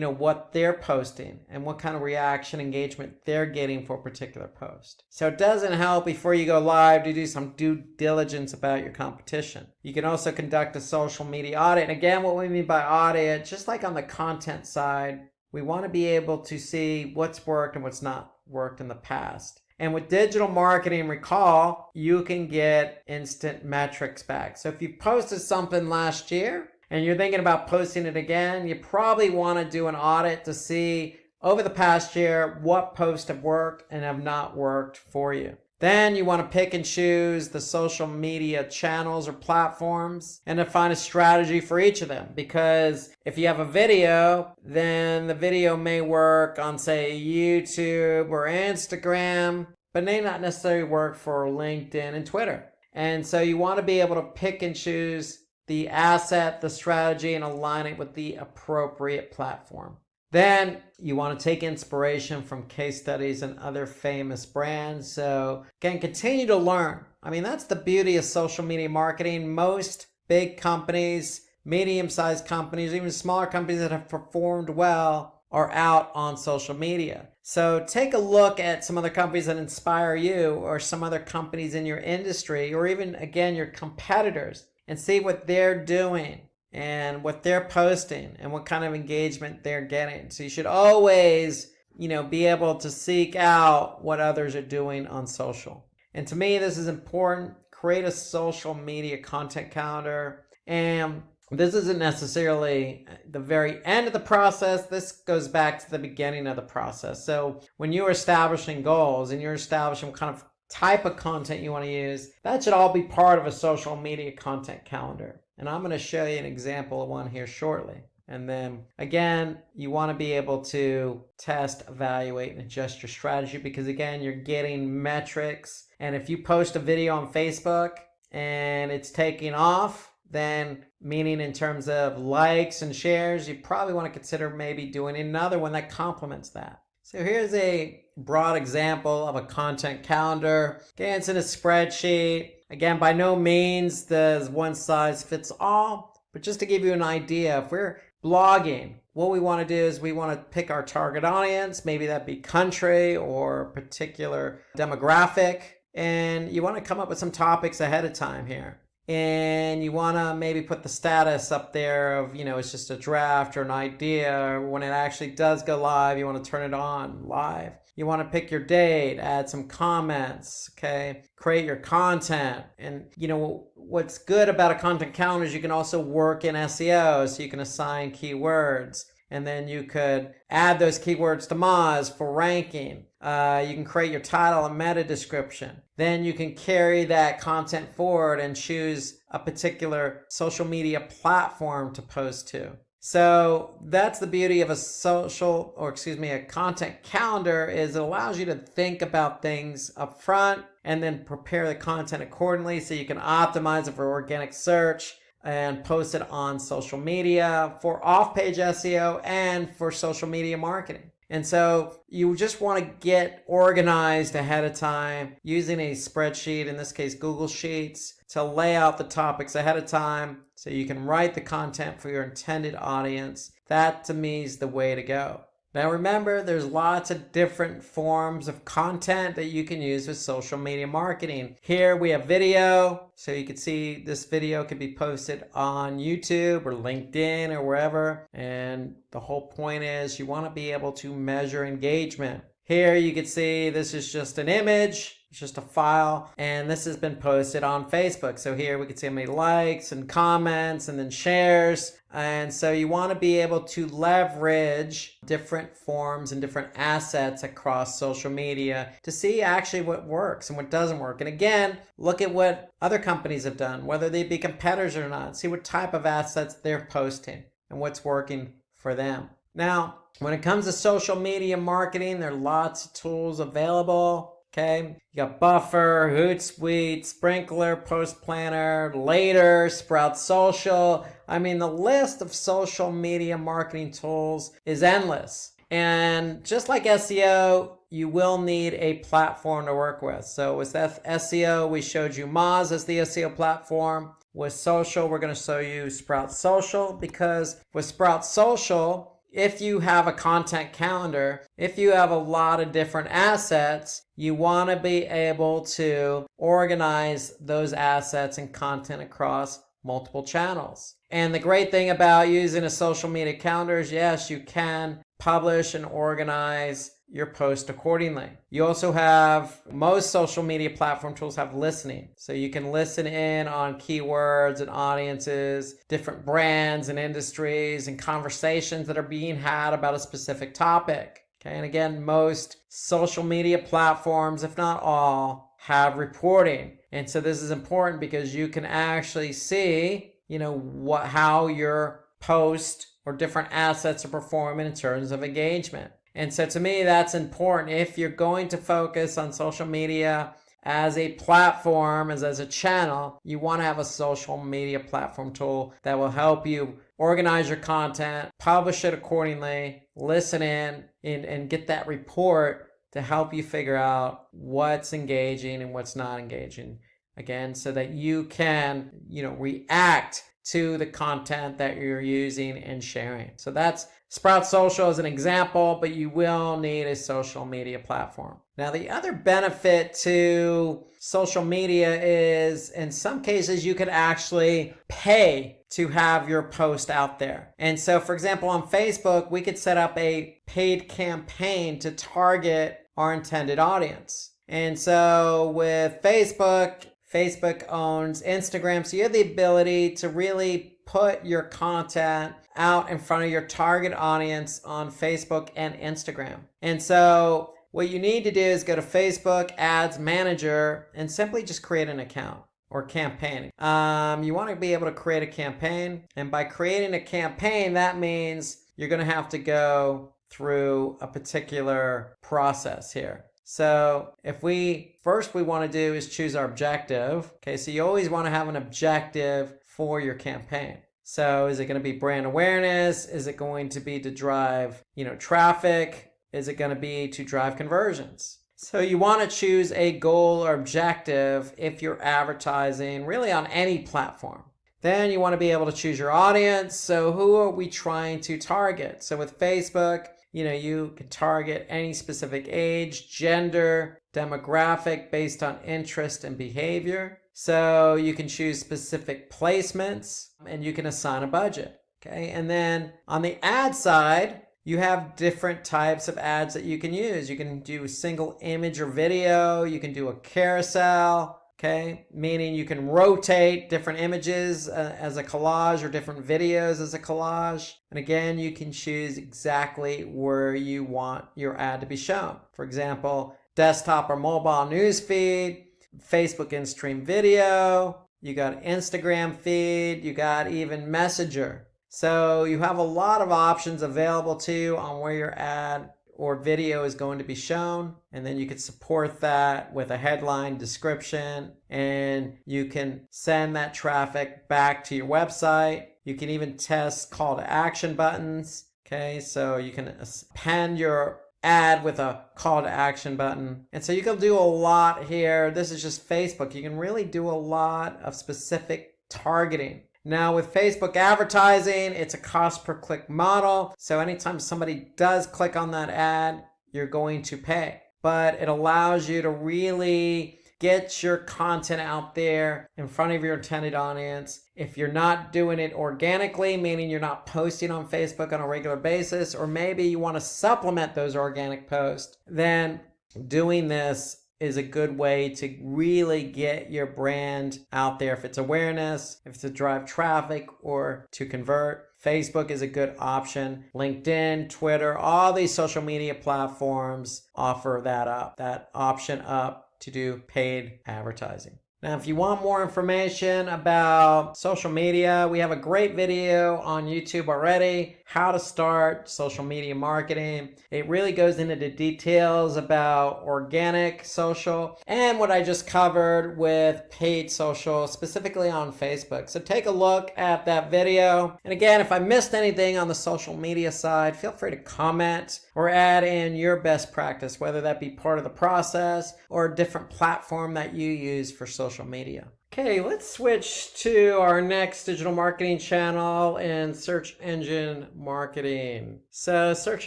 [SPEAKER 1] know, what they're posting and what kind of reaction engagement they're getting for a particular post. So it doesn't help before you go live to do some due diligence about your competition. You can also conduct a social media audit. And again, what we mean by audit, just like on the content side, we want to be able to see what's worked and what's not worked in the past. And with digital marketing, recall, you can get instant metrics back. So if you posted something last year and you're thinking about posting it again, you probably want to do an audit to see over the past year what posts have worked and have not worked for you. Then you want to pick and choose the social media channels or platforms and define a strategy for each of them. Because if you have a video, then the video may work on, say, YouTube or Instagram, but may not necessarily work for LinkedIn and Twitter. And so you want to be able to pick and choose the asset, the strategy, and align it with the appropriate platform. Then you want to take inspiration from case studies and other famous brands. So again, continue to learn. I mean, that's the beauty of social media marketing. Most big companies, medium-sized companies, even smaller companies that have performed well are out on social media. So take a look at some other companies that inspire you or some other companies in your industry or even, again, your competitors and see what they're doing and what they're posting and what kind of engagement they're getting. So you should always, you know, be able to seek out what others are doing on social. And to me, this is important. Create a social media content calendar. And this isn't necessarily the very end of the process. This goes back to the beginning of the process. So when you're establishing goals and you're establishing kind of type of content you want to use, that should all be part of a social media content calendar. And I'm going to show you an example of one here shortly. And then again, you want to be able to test, evaluate, and adjust your strategy because again, you're getting metrics. And if you post a video on Facebook and it's taking off, then meaning in terms of likes and shares, you probably want to consider maybe doing another one that complements that. So here's a broad example of a content calendar. Again, it's in a spreadsheet. Again, by no means does one size fits all, but just to give you an idea, if we're blogging, what we want to do is we want to pick our target audience, maybe that be country or particular demographic, and you want to come up with some topics ahead of time here and you want to maybe put the status up there of, you know, it's just a draft or an idea. When it actually does go live, you want to turn it on live. You want to pick your date, add some comments, okay? Create your content. And, you know, what's good about a content calendar is you can also work in SEO, so you can assign keywords and then you could add those keywords to Moz for ranking. Uh, you can create your title and meta description. Then you can carry that content forward and choose a particular social media platform to post to. So that's the beauty of a social, or excuse me, a content calendar is it allows you to think about things up front and then prepare the content accordingly so you can optimize it for organic search and post it on social media for off-page SEO and for social media marketing. And so you just want to get organized ahead of time using a spreadsheet, in this case, Google Sheets, to lay out the topics ahead of time so you can write the content for your intended audience. That to me is the way to go. Now remember, there's lots of different forms of content that you can use with social media marketing. Here we have video, so you can see this video could be posted on YouTube or LinkedIn or wherever. And the whole point is you want to be able to measure engagement. Here you can see this is just an image it's just a file and this has been posted on Facebook. So here we can see how many likes and comments and then shares. And so you want to be able to leverage different forms and different assets across social media to see actually what works and what doesn't work. And again, look at what other companies have done, whether they be competitors or not, see what type of assets they're posting and what's working for them. Now, when it comes to social media marketing, there are lots of tools available. Okay, you got Buffer, Hootsuite, Sprinklr, Post Planner, Later, Sprout Social. I mean, the list of social media marketing tools is endless. And just like SEO, you will need a platform to work with. So with SEO, we showed you Moz as the SEO platform. With social, we're going to show you Sprout Social because with Sprout Social, if you have a content calendar, if you have a lot of different assets, you want to be able to organize those assets and content across multiple channels. And the great thing about using a social media calendar is yes, you can publish and organize your post accordingly. You also have, most social media platform tools have listening. So you can listen in on keywords and audiences, different brands and industries and conversations that are being had about a specific topic. Okay, and again, most social media platforms, if not all, have reporting. And so this is important because you can actually see, you know, what how your post or different assets are performing in terms of engagement. And so to me, that's important. If you're going to focus on social media as a platform, as, as a channel, you want to have a social media platform tool that will help you organize your content, publish it accordingly, listen in, and, and get that report to help you figure out what's engaging and what's not engaging. Again, so that you can, you know, react to the content that you're using and sharing. So that's Sprout Social is an example, but you will need a social media platform. Now, the other benefit to social media is in some cases you could actually pay to have your post out there. And so, for example, on Facebook, we could set up a paid campaign to target our intended audience. And so with Facebook, Facebook owns Instagram, so you have the ability to really put your content out in front of your target audience on Facebook and Instagram. And so what you need to do is go to Facebook Ads Manager and simply just create an account or campaign. Um, you want to be able to create a campaign. And by creating a campaign, that means you're going to have to go through a particular process here. So if we, first we want to do is choose our objective. Okay, so you always want to have an objective for your campaign. So is it going to be brand awareness? Is it going to be to drive, you know, traffic? Is it going to be to drive conversions? So you want to choose a goal or objective if you're advertising really on any platform. Then you want to be able to choose your audience. So who are we trying to target? So with Facebook, you know, you can target any specific age, gender, demographic based on interest and behavior. So you can choose specific placements and you can assign a budget. Okay. And then on the ad side, you have different types of ads that you can use. You can do a single image or video. You can do a carousel, okay? Meaning you can rotate different images uh, as a collage or different videos as a collage. And again, you can choose exactly where you want your ad to be shown. For example, desktop or mobile news feed, Facebook in-stream video, you got Instagram feed, you got even Messenger. So you have a lot of options available to you on where your ad or video is going to be shown. And then you can support that with a headline description and you can send that traffic back to your website. You can even test call to action buttons. Okay, so you can append your ad with a call to action button. And so you can do a lot here. This is just Facebook. You can really do a lot of specific targeting. Now with Facebook advertising, it's a cost per click model. So anytime somebody does click on that ad, you're going to pay. But it allows you to really get your content out there in front of your intended audience. If you're not doing it organically, meaning you're not posting on Facebook on a regular basis, or maybe you want to supplement those organic posts, then doing this is a good way to really get your brand out there if it's awareness, if it's to drive traffic or to convert. Facebook is a good option. LinkedIn, Twitter, all these social media platforms offer that up, that option up to do paid advertising. Now, if you want more information about social media, we have a great video on YouTube already how to start social media marketing. It really goes into the details about organic social and what I just covered with paid social, specifically on Facebook. So take a look at that video. And again, if I missed anything on the social media side, feel free to comment or add in your best practice, whether that be part of the process or a different platform that you use for social media. Okay, let's switch to our next digital marketing channel in search engine marketing. So search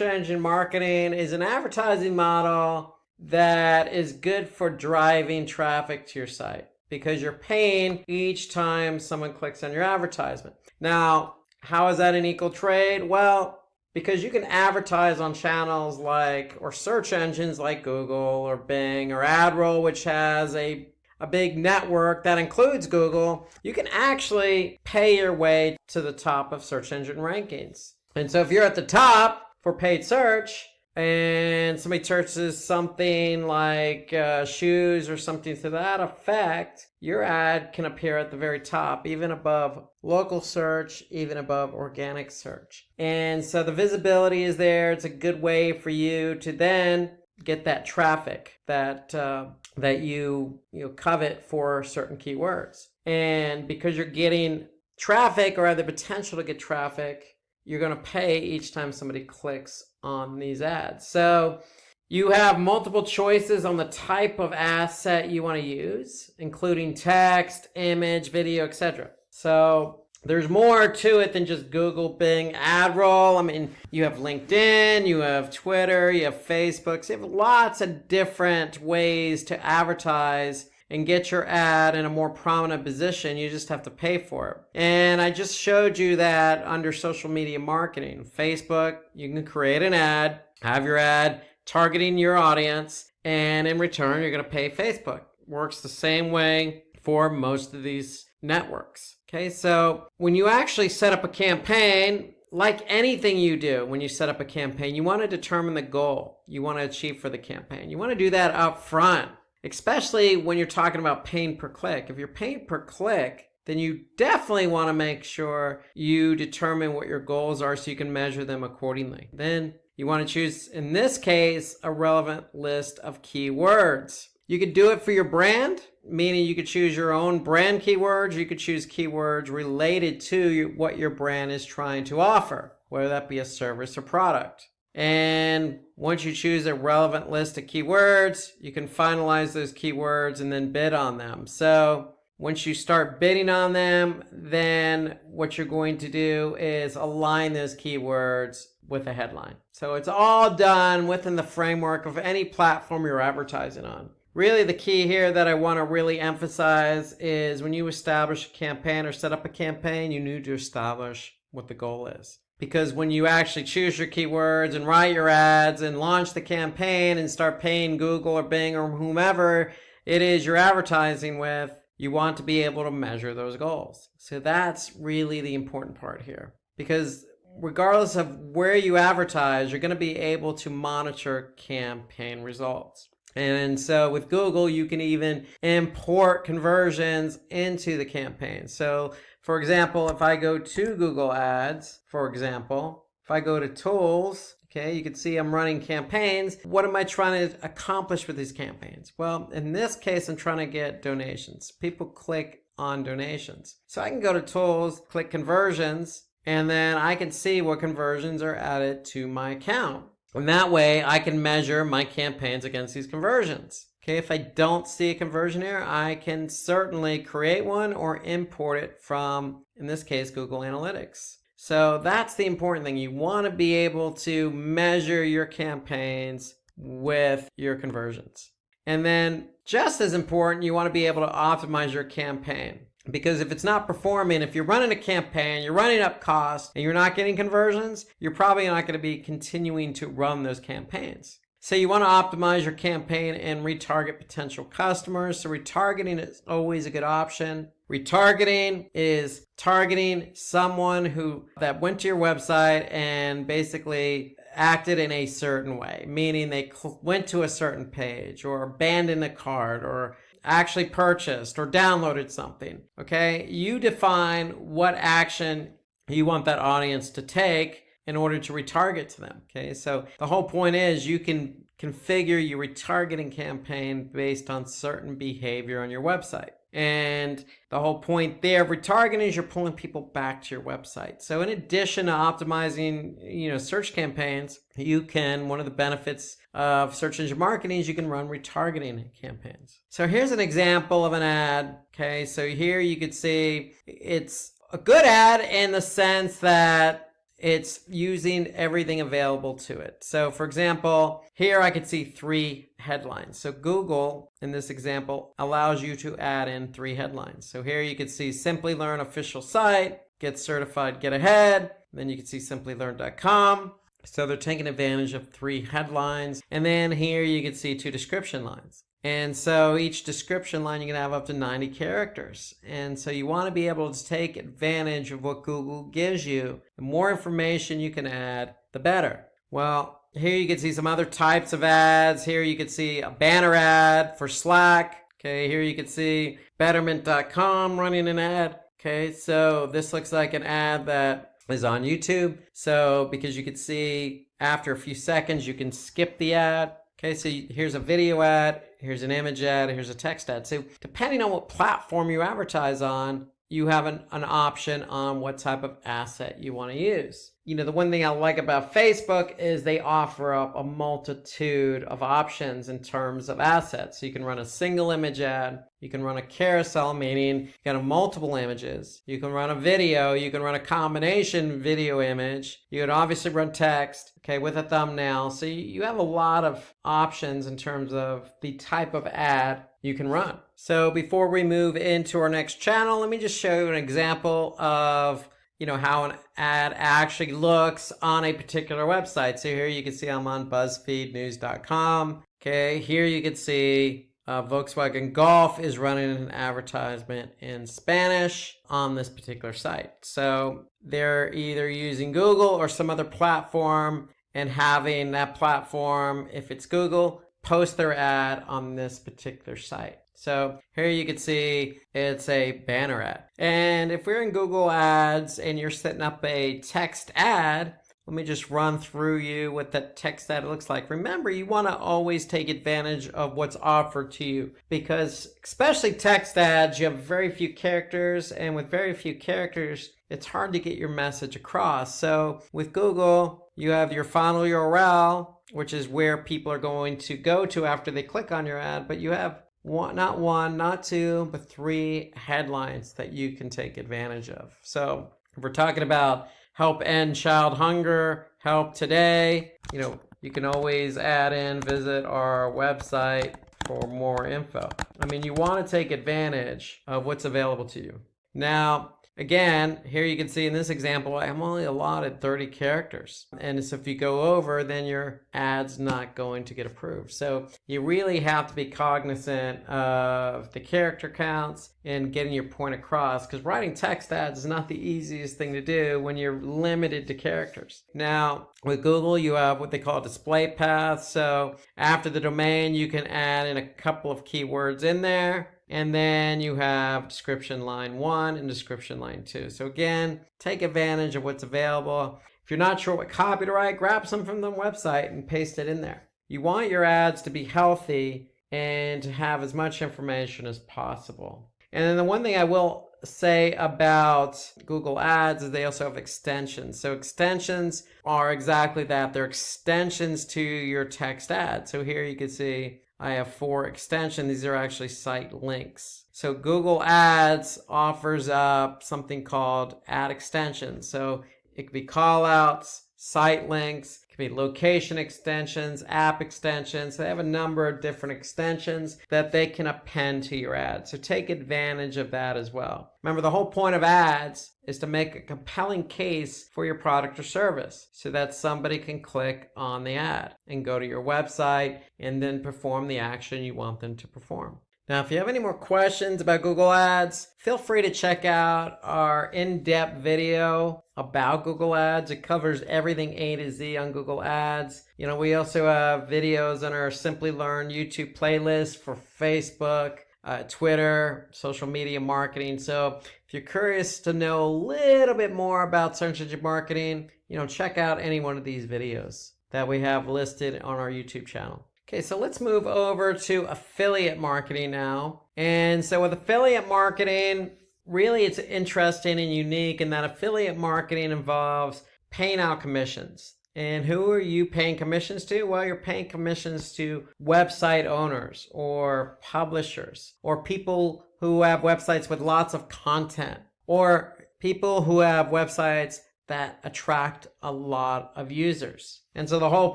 [SPEAKER 1] engine marketing is an advertising model that is good for driving traffic to your site because you're paying each time someone clicks on your advertisement. Now, how is that an equal trade? Well, because you can advertise on channels like or search engines like Google or Bing or AdRoll, which has a a big network that includes Google, you can actually pay your way to the top of search engine rankings. And so if you're at the top for paid search and somebody searches something like uh, shoes or something to that effect, your ad can appear at the very top, even above local search, even above organic search. And so the visibility is there. It's a good way for you to then get that traffic that uh, that you you know, covet for certain keywords. And because you're getting traffic or have the potential to get traffic, you're going to pay each time somebody clicks on these ads. So you have multiple choices on the type of asset you want to use, including text, image, video, etc. So there's more to it than just Google, Bing, AdRoll. I mean, you have LinkedIn, you have Twitter, you have Facebook. So you have lots of different ways to advertise and get your ad in a more prominent position. You just have to pay for it. And I just showed you that under social media marketing. Facebook, you can create an ad, have your ad targeting your audience, and in return, you're going to pay Facebook. Works the same way for most of these networks. Okay, so when you actually set up a campaign, like anything you do when you set up a campaign, you want to determine the goal you want to achieve for the campaign. You want to do that up front, especially when you're talking about paying per click. If you're paying per click, then you definitely want to make sure you determine what your goals are so you can measure them accordingly. Then you want to choose, in this case, a relevant list of keywords. You could do it for your brand, meaning you could choose your own brand keywords. You could choose keywords related to what your brand is trying to offer, whether that be a service or product. And once you choose a relevant list of keywords, you can finalize those keywords and then bid on them. So once you start bidding on them, then what you're going to do is align those keywords with a headline. So it's all done within the framework of any platform you're advertising on. Really, the key here that I want to really emphasize is when you establish a campaign or set up a campaign, you need to establish what the goal is. Because when you actually choose your keywords and write your ads and launch the campaign and start paying Google or Bing or whomever it is you're advertising with, you want to be able to measure those goals. So that's really the important part here. Because regardless of where you advertise, you're going to be able to monitor campaign results. And so with Google, you can even import conversions into the campaign. So for example, if I go to Google Ads, for example, if I go to tools, okay, you can see I'm running campaigns. What am I trying to accomplish with these campaigns? Well, in this case, I'm trying to get donations. People click on donations. So I can go to tools, click conversions, and then I can see what conversions are added to my account. And that way I can measure my campaigns against these conversions. Okay, if I don't see a conversion error, I can certainly create one or import it from, in this case, Google Analytics. So that's the important thing. You want to be able to measure your campaigns with your conversions. And then just as important, you want to be able to optimize your campaign. Because if it's not performing, if you're running a campaign, you're running up costs, and you're not getting conversions, you're probably not going to be continuing to run those campaigns. So you want to optimize your campaign and retarget potential customers. So retargeting is always a good option. Retargeting is targeting someone who that went to your website and basically acted in a certain way, meaning they went to a certain page or abandoned a cart or actually purchased or downloaded something. Okay, you define what action you want that audience to take in order to retarget to them. Okay, so the whole point is you can configure your retargeting campaign based on certain behavior on your website. And the whole point there of retargeting is you're pulling people back to your website. So in addition to optimizing, you know, search campaigns, you can, one of the benefits of search engine marketing is you can run retargeting campaigns. So here's an example of an ad. Okay, so here you could see it's a good ad in the sense that it's using everything available to it. So for example, here I could see three headlines. So Google, in this example, allows you to add in three headlines. So here you could see Simplilearn official site, get certified, get ahead. Then you can see simplilearn.com. So they're taking advantage of three headlines. And then here you can see two description lines. And so each description line, you can have up to 90 characters. And so you want to be able to take advantage of what Google gives you. The more information you can add, the better. Well, here you can see some other types of ads. Here you can see a banner ad for Slack. Okay, here you can see betterment.com running an ad. Okay, so this looks like an ad that is on YouTube. So because you can see after a few seconds, you can skip the ad. Okay, so here's a video ad, here's an image ad, here's a text ad. So depending on what platform you advertise on, you have an, an option on what type of asset you want to use. You know, the one thing I like about Facebook is they offer up a multitude of options in terms of assets. So you can run a single image ad, you can run a carousel, meaning you can have multiple images. You can run a video, you can run a combination video image. You can obviously run text, okay, with a thumbnail. So you have a lot of options in terms of the type of ad you can run. So before we move into our next channel, let me just show you an example of you know how an ad actually looks on a particular website. So here you can see I'm on BuzzFeedNews.com. Okay, here you can see uh, Volkswagen Golf is running an advertisement in Spanish on this particular site. So they're either using Google or some other platform and having that platform, if it's Google, post their ad on this particular site. So here you can see it's a banner ad. And if we're in Google Ads and you're setting up a text ad, let me just run through you what that text ad looks like. Remember, you want to always take advantage of what's offered to you because especially text ads, you have very few characters and with very few characters, it's hard to get your message across. So with Google, you have your final URL, which is where people are going to go to after they click on your ad, but you have one, not one, not two, but three headlines that you can take advantage of. So if we're talking about help end child hunger, help today. You know, you can always add in, visit our website for more info. I mean, you want to take advantage of what's available to you. Now, Again, here you can see in this example, I'm only allotted 30 characters. And so if you go over, then your ad's not going to get approved. So you really have to be cognizant of the character counts and getting your point across because writing text ads is not the easiest thing to do when you're limited to characters. Now, with Google, you have what they call display path. So after the domain, you can add in a couple of keywords in there and then you have description line one and description line two. So again, take advantage of what's available. If you're not sure what copy to write, grab some from the website and paste it in there. You want your ads to be healthy and to have as much information as possible. And then the one thing I will say about Google Ads is they also have extensions. So extensions are exactly that. They're extensions to your text ad. So here you can see I have four extensions. These are actually site links. So Google Ads offers up something called ad extensions. So it could be callouts, site links, it could be location extensions, app extensions. They have a number of different extensions that they can append to your ad. So take advantage of that as well. Remember, the whole point of ads is to make a compelling case for your product or service so that somebody can click on the ad and go to your website and then perform the action you want them to perform. Now, if you have any more questions about Google Ads, feel free to check out our in-depth video about Google Ads. It covers everything A to Z on Google Ads. You know, we also have videos on our Simplilearn YouTube playlist for Facebook, uh, Twitter, social media marketing. So if you're curious to know a little bit more about search engine marketing, you know, check out any one of these videos that we have listed on our YouTube channel. Okay, so let's move over to affiliate marketing now. And so with affiliate marketing, really it's interesting and unique in that affiliate marketing involves paying out commissions. And who are you paying commissions to? Well, you're paying commissions to website owners or publishers or people who have websites with lots of content or people who have websites that attract a lot of users. And so the whole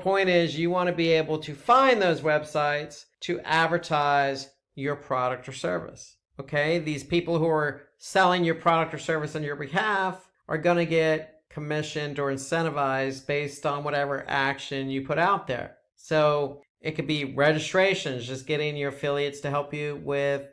[SPEAKER 1] point is you want to be able to find those websites to advertise your product or service. Okay, these people who are selling your product or service on your behalf are going to get commissioned or incentivized based on whatever action you put out there. So it could be registrations, just getting your affiliates to help you with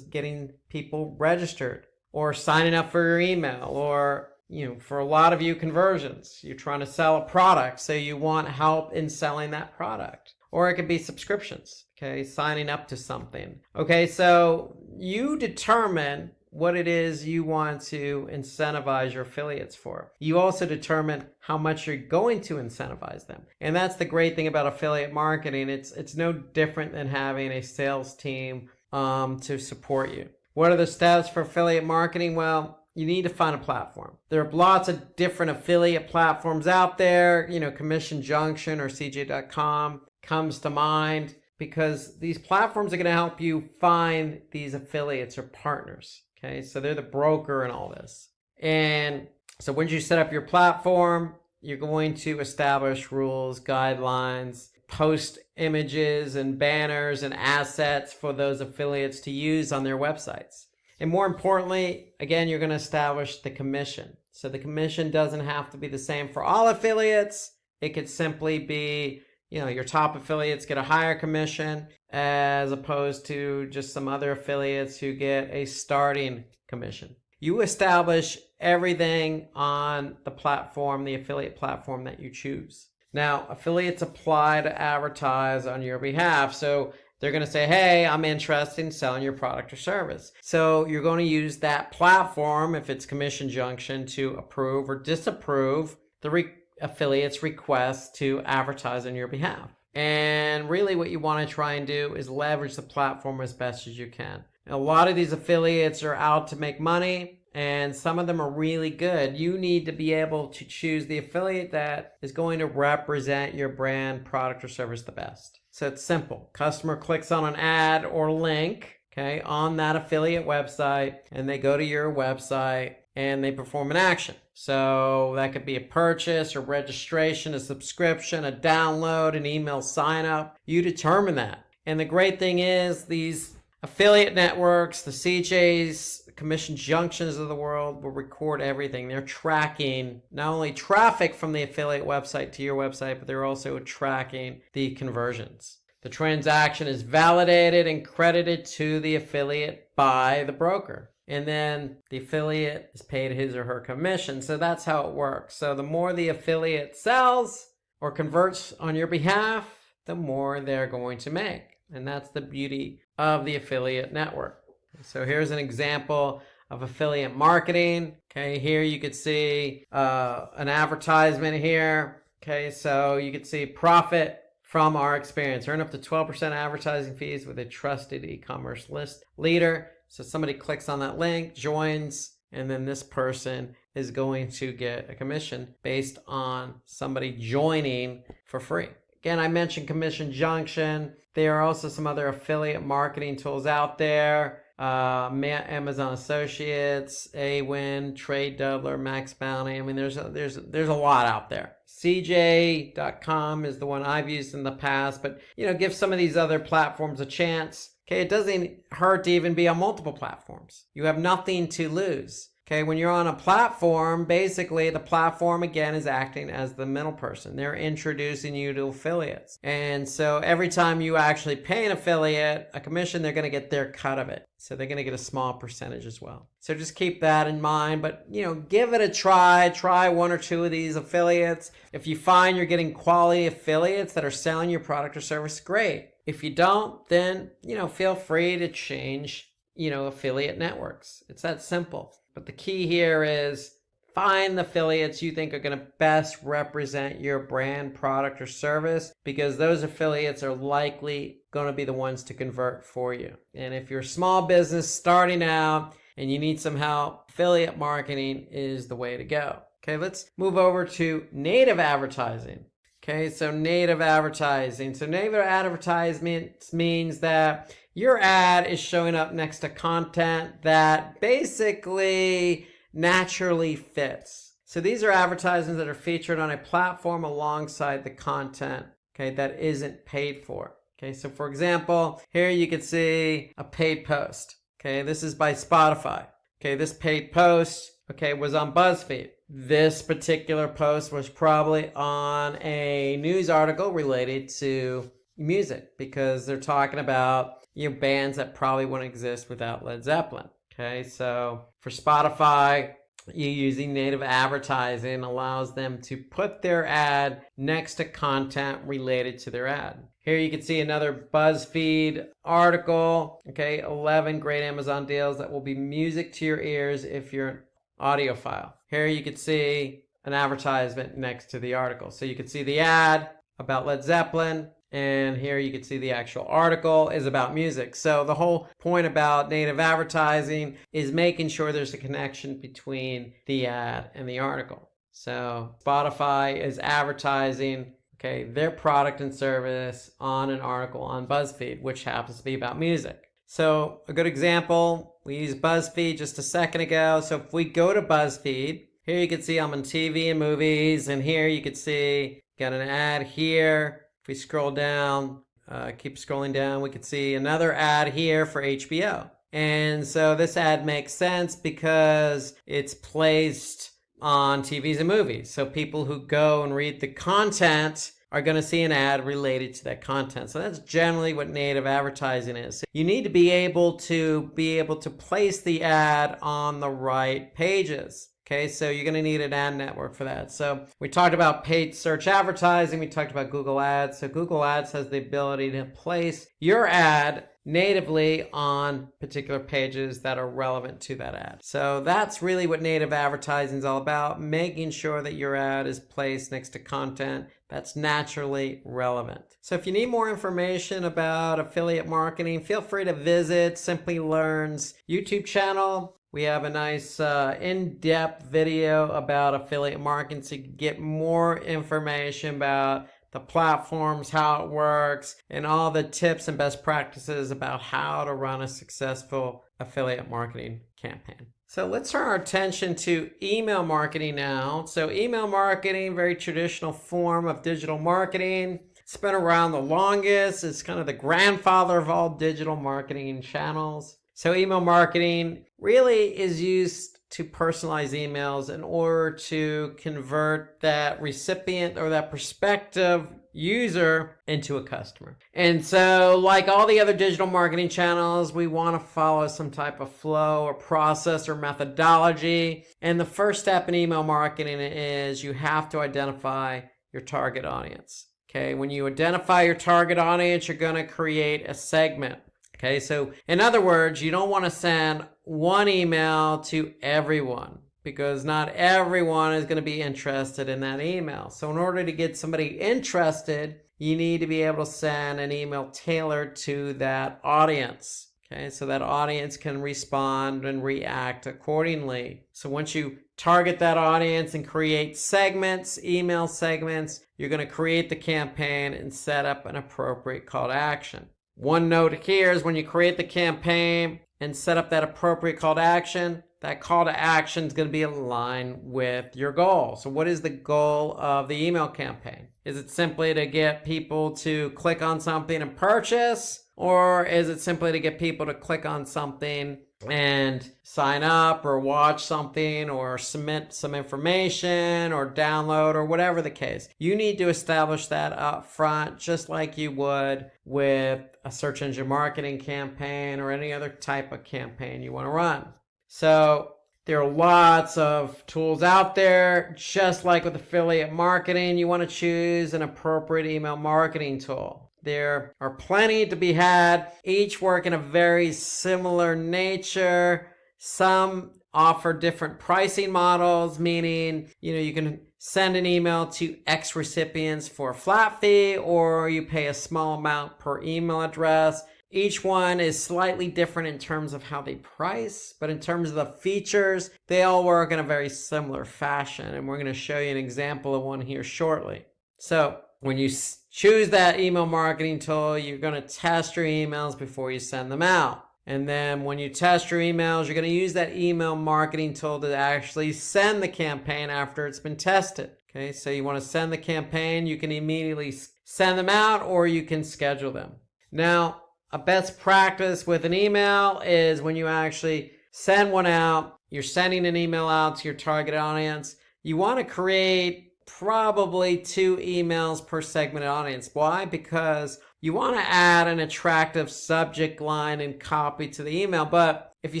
[SPEAKER 1] getting people registered or signing up for your email or you know, for a lot of you conversions, you're trying to sell a product, so you want help in selling that product. Or it could be subscriptions, okay, signing up to something. Okay, so you determine what it is you want to incentivize your affiliates for. You also determine how much you're going to incentivize them. And that's the great thing about affiliate marketing. It's, it's no different than having a sales team um, to support you. What are the steps for affiliate marketing? Well, you need to find a platform. There are lots of different affiliate platforms out there. You know, Commission Junction or CJ.com comes to mind because these platforms are going to help you find these affiliates or partners. Okay, so they're the broker and all this. And so once you set up your platform, you're going to establish rules, guidelines, post images and banners and assets for those affiliates to use on their websites. And more importantly, again, you're going to establish the commission. So the commission doesn't have to be the same for all affiliates. It could simply be, you know, your top affiliates get a higher commission as opposed to just some other affiliates who get a starting commission. You establish everything on the platform, the affiliate platform that you choose. Now, affiliates apply to advertise on your behalf. So they're going to say, hey, I'm interested in selling your product or service. So you're going to use that platform, if it's Commission Junction, to approve or disapprove the re affiliate's request to advertise on your behalf. And really what you want to try and do is leverage the platform as best as you can. A lot of these affiliates are out to make money and some of them are really good. You need to be able to choose the affiliate that is going to represent your brand, product, or service the best. So it's simple. Customer clicks on an ad or link, okay, on that affiliate website, and they go to your website and they perform an action. So that could be a purchase, a registration, a subscription, a download, an email sign up. You determine that. And the great thing is these affiliate networks, the CJs, commission junctions of the world will record everything. They're tracking not only traffic from the affiliate website to your website, but they're also tracking the conversions. The transaction is validated and credited to the affiliate by the broker. And then the affiliate is paid his or her commission. So that's how it works. So the more the affiliate sells or converts on your behalf, the more they're going to make. And that's the beauty of the affiliate network. So here's an example of affiliate marketing. Okay, here you could see uh, an advertisement here. Okay, so you could see profit from our experience. Earn up to 12% advertising fees with a trusted e-commerce list leader. So somebody clicks on that link, joins, and then this person is going to get a commission based on somebody joining for free. Again, I mentioned Commission Junction. There are also some other affiliate marketing tools out there uh, Amazon Associates, AWIN, Tradedoubler, Max Bounty. I mean, there's a, there's there's a lot out there. CJ.com is the one I've used in the past, but you know, give some of these other platforms a chance. Okay, it doesn't hurt to even be on multiple platforms. You have nothing to lose. Okay, when you're on a platform, basically the platform again is acting as the middle person. They're introducing you to affiliates. And so every time you actually pay an affiliate a commission, they're going to get their cut of it. So they're going to get a small percentage as well. So just keep that in mind, but you know, give it a try. Try one or two of these affiliates. If you find you're getting quality affiliates that are selling your product or service, great. If you don't, then, you know, feel free to change, you know, affiliate networks. It's that simple. But the key here is find the affiliates you think are going to best represent your brand, product, or service because those affiliates are likely going to be the ones to convert for you. And if you're a small business starting out and you need some help, affiliate marketing is the way to go. Okay, let's move over to native advertising. Okay, so native advertising. So native advertisements means that your ad is showing up next to content that basically naturally fits. So these are advertisements that are featured on a platform alongside the content, okay, that isn't paid for. Okay, so for example, here you can see a paid post. Okay, this is by Spotify. Okay, this paid post, okay, was on BuzzFeed. This particular post was probably on a news article related to music because they're talking about you know, bands that probably wouldn't exist without Led Zeppelin. Okay, so for Spotify, you using native advertising allows them to put their ad next to content related to their ad. Here you can see another BuzzFeed article. Okay, 11 great Amazon deals that will be music to your ears if you're an audiophile. Here you can see an advertisement next to the article. So you can see the ad about Led Zeppelin, and here you can see the actual article is about music. So the whole point about native advertising is making sure there's a connection between the ad and the article. So Spotify is advertising okay, their product and service on an article on BuzzFeed, which happens to be about music. So a good example, we used BuzzFeed just a second ago. So if we go to BuzzFeed, here you can see I'm on TV and movies, and here you can see got an ad here if we scroll down, uh, keep scrolling down, we can see another ad here for HBO. And so this ad makes sense because it's placed on TVs and movies. So people who go and read the content are going to see an ad related to that content. So that's generally what native advertising is. You need to be able to be able to place the ad on the right pages. Okay, so you're going to need an ad network for that. So we talked about paid search advertising. We talked about Google Ads. So Google Ads has the ability to place your ad natively on particular pages that are relevant to that ad. So that's really what native advertising is all about, making sure that your ad is placed next to content that's naturally relevant. So if you need more information about affiliate marketing, feel free to visit Simplilearn's YouTube channel. We have a nice uh, in-depth video about affiliate marketing to get more information about the platforms, how it works, and all the tips and best practices about how to run a successful affiliate marketing campaign. So let's turn our attention to email marketing now. So email marketing, very traditional form of digital marketing. It's been around the longest. It's kind of the grandfather of all digital marketing channels. So email marketing really is used to personalize emails in order to convert that recipient or that prospective user into a customer. And so like all the other digital marketing channels, we want to follow some type of flow or process or methodology. And the first step in email marketing is you have to identify your target audience. Okay, when you identify your target audience, you're going to create a segment. Okay, so in other words, you don't want to send one email to everyone because not everyone is going to be interested in that email. So in order to get somebody interested, you need to be able to send an email tailored to that audience. Okay, so that audience can respond and react accordingly. So once you target that audience and create segments, email segments, you're going to create the campaign and set up an appropriate call to action. One note here is when you create the campaign and set up that appropriate call to action, that call to action is going to be aligned with your goal. So what is the goal of the email campaign? Is it simply to get people to click on something and purchase? Or is it simply to get people to click on something and sign up or watch something or submit some information or download or whatever the case. You need to establish that up front just like you would with a search engine marketing campaign or any other type of campaign you want to run. So there are lots of tools out there. Just like with affiliate marketing, you want to choose an appropriate email marketing tool. There are plenty to be had, each work in a very similar nature. Some offer different pricing models, meaning, you know, you can send an email to X recipients for a flat fee, or you pay a small amount per email address. Each one is slightly different in terms of how they price, but in terms of the features, they all work in a very similar fashion. And we're going to show you an example of one here shortly. So when you choose that email marketing tool, you're going to test your emails before you send them out. And then when you test your emails, you're going to use that email marketing tool to actually send the campaign after it's been tested. Okay, so you want to send the campaign, you can immediately send them out or you can schedule them. Now, a best practice with an email is when you actually send one out, you're sending an email out to your target audience, you want to create probably two emails per segmented audience. Why? Because you want to add an attractive subject line and copy to the email. But if you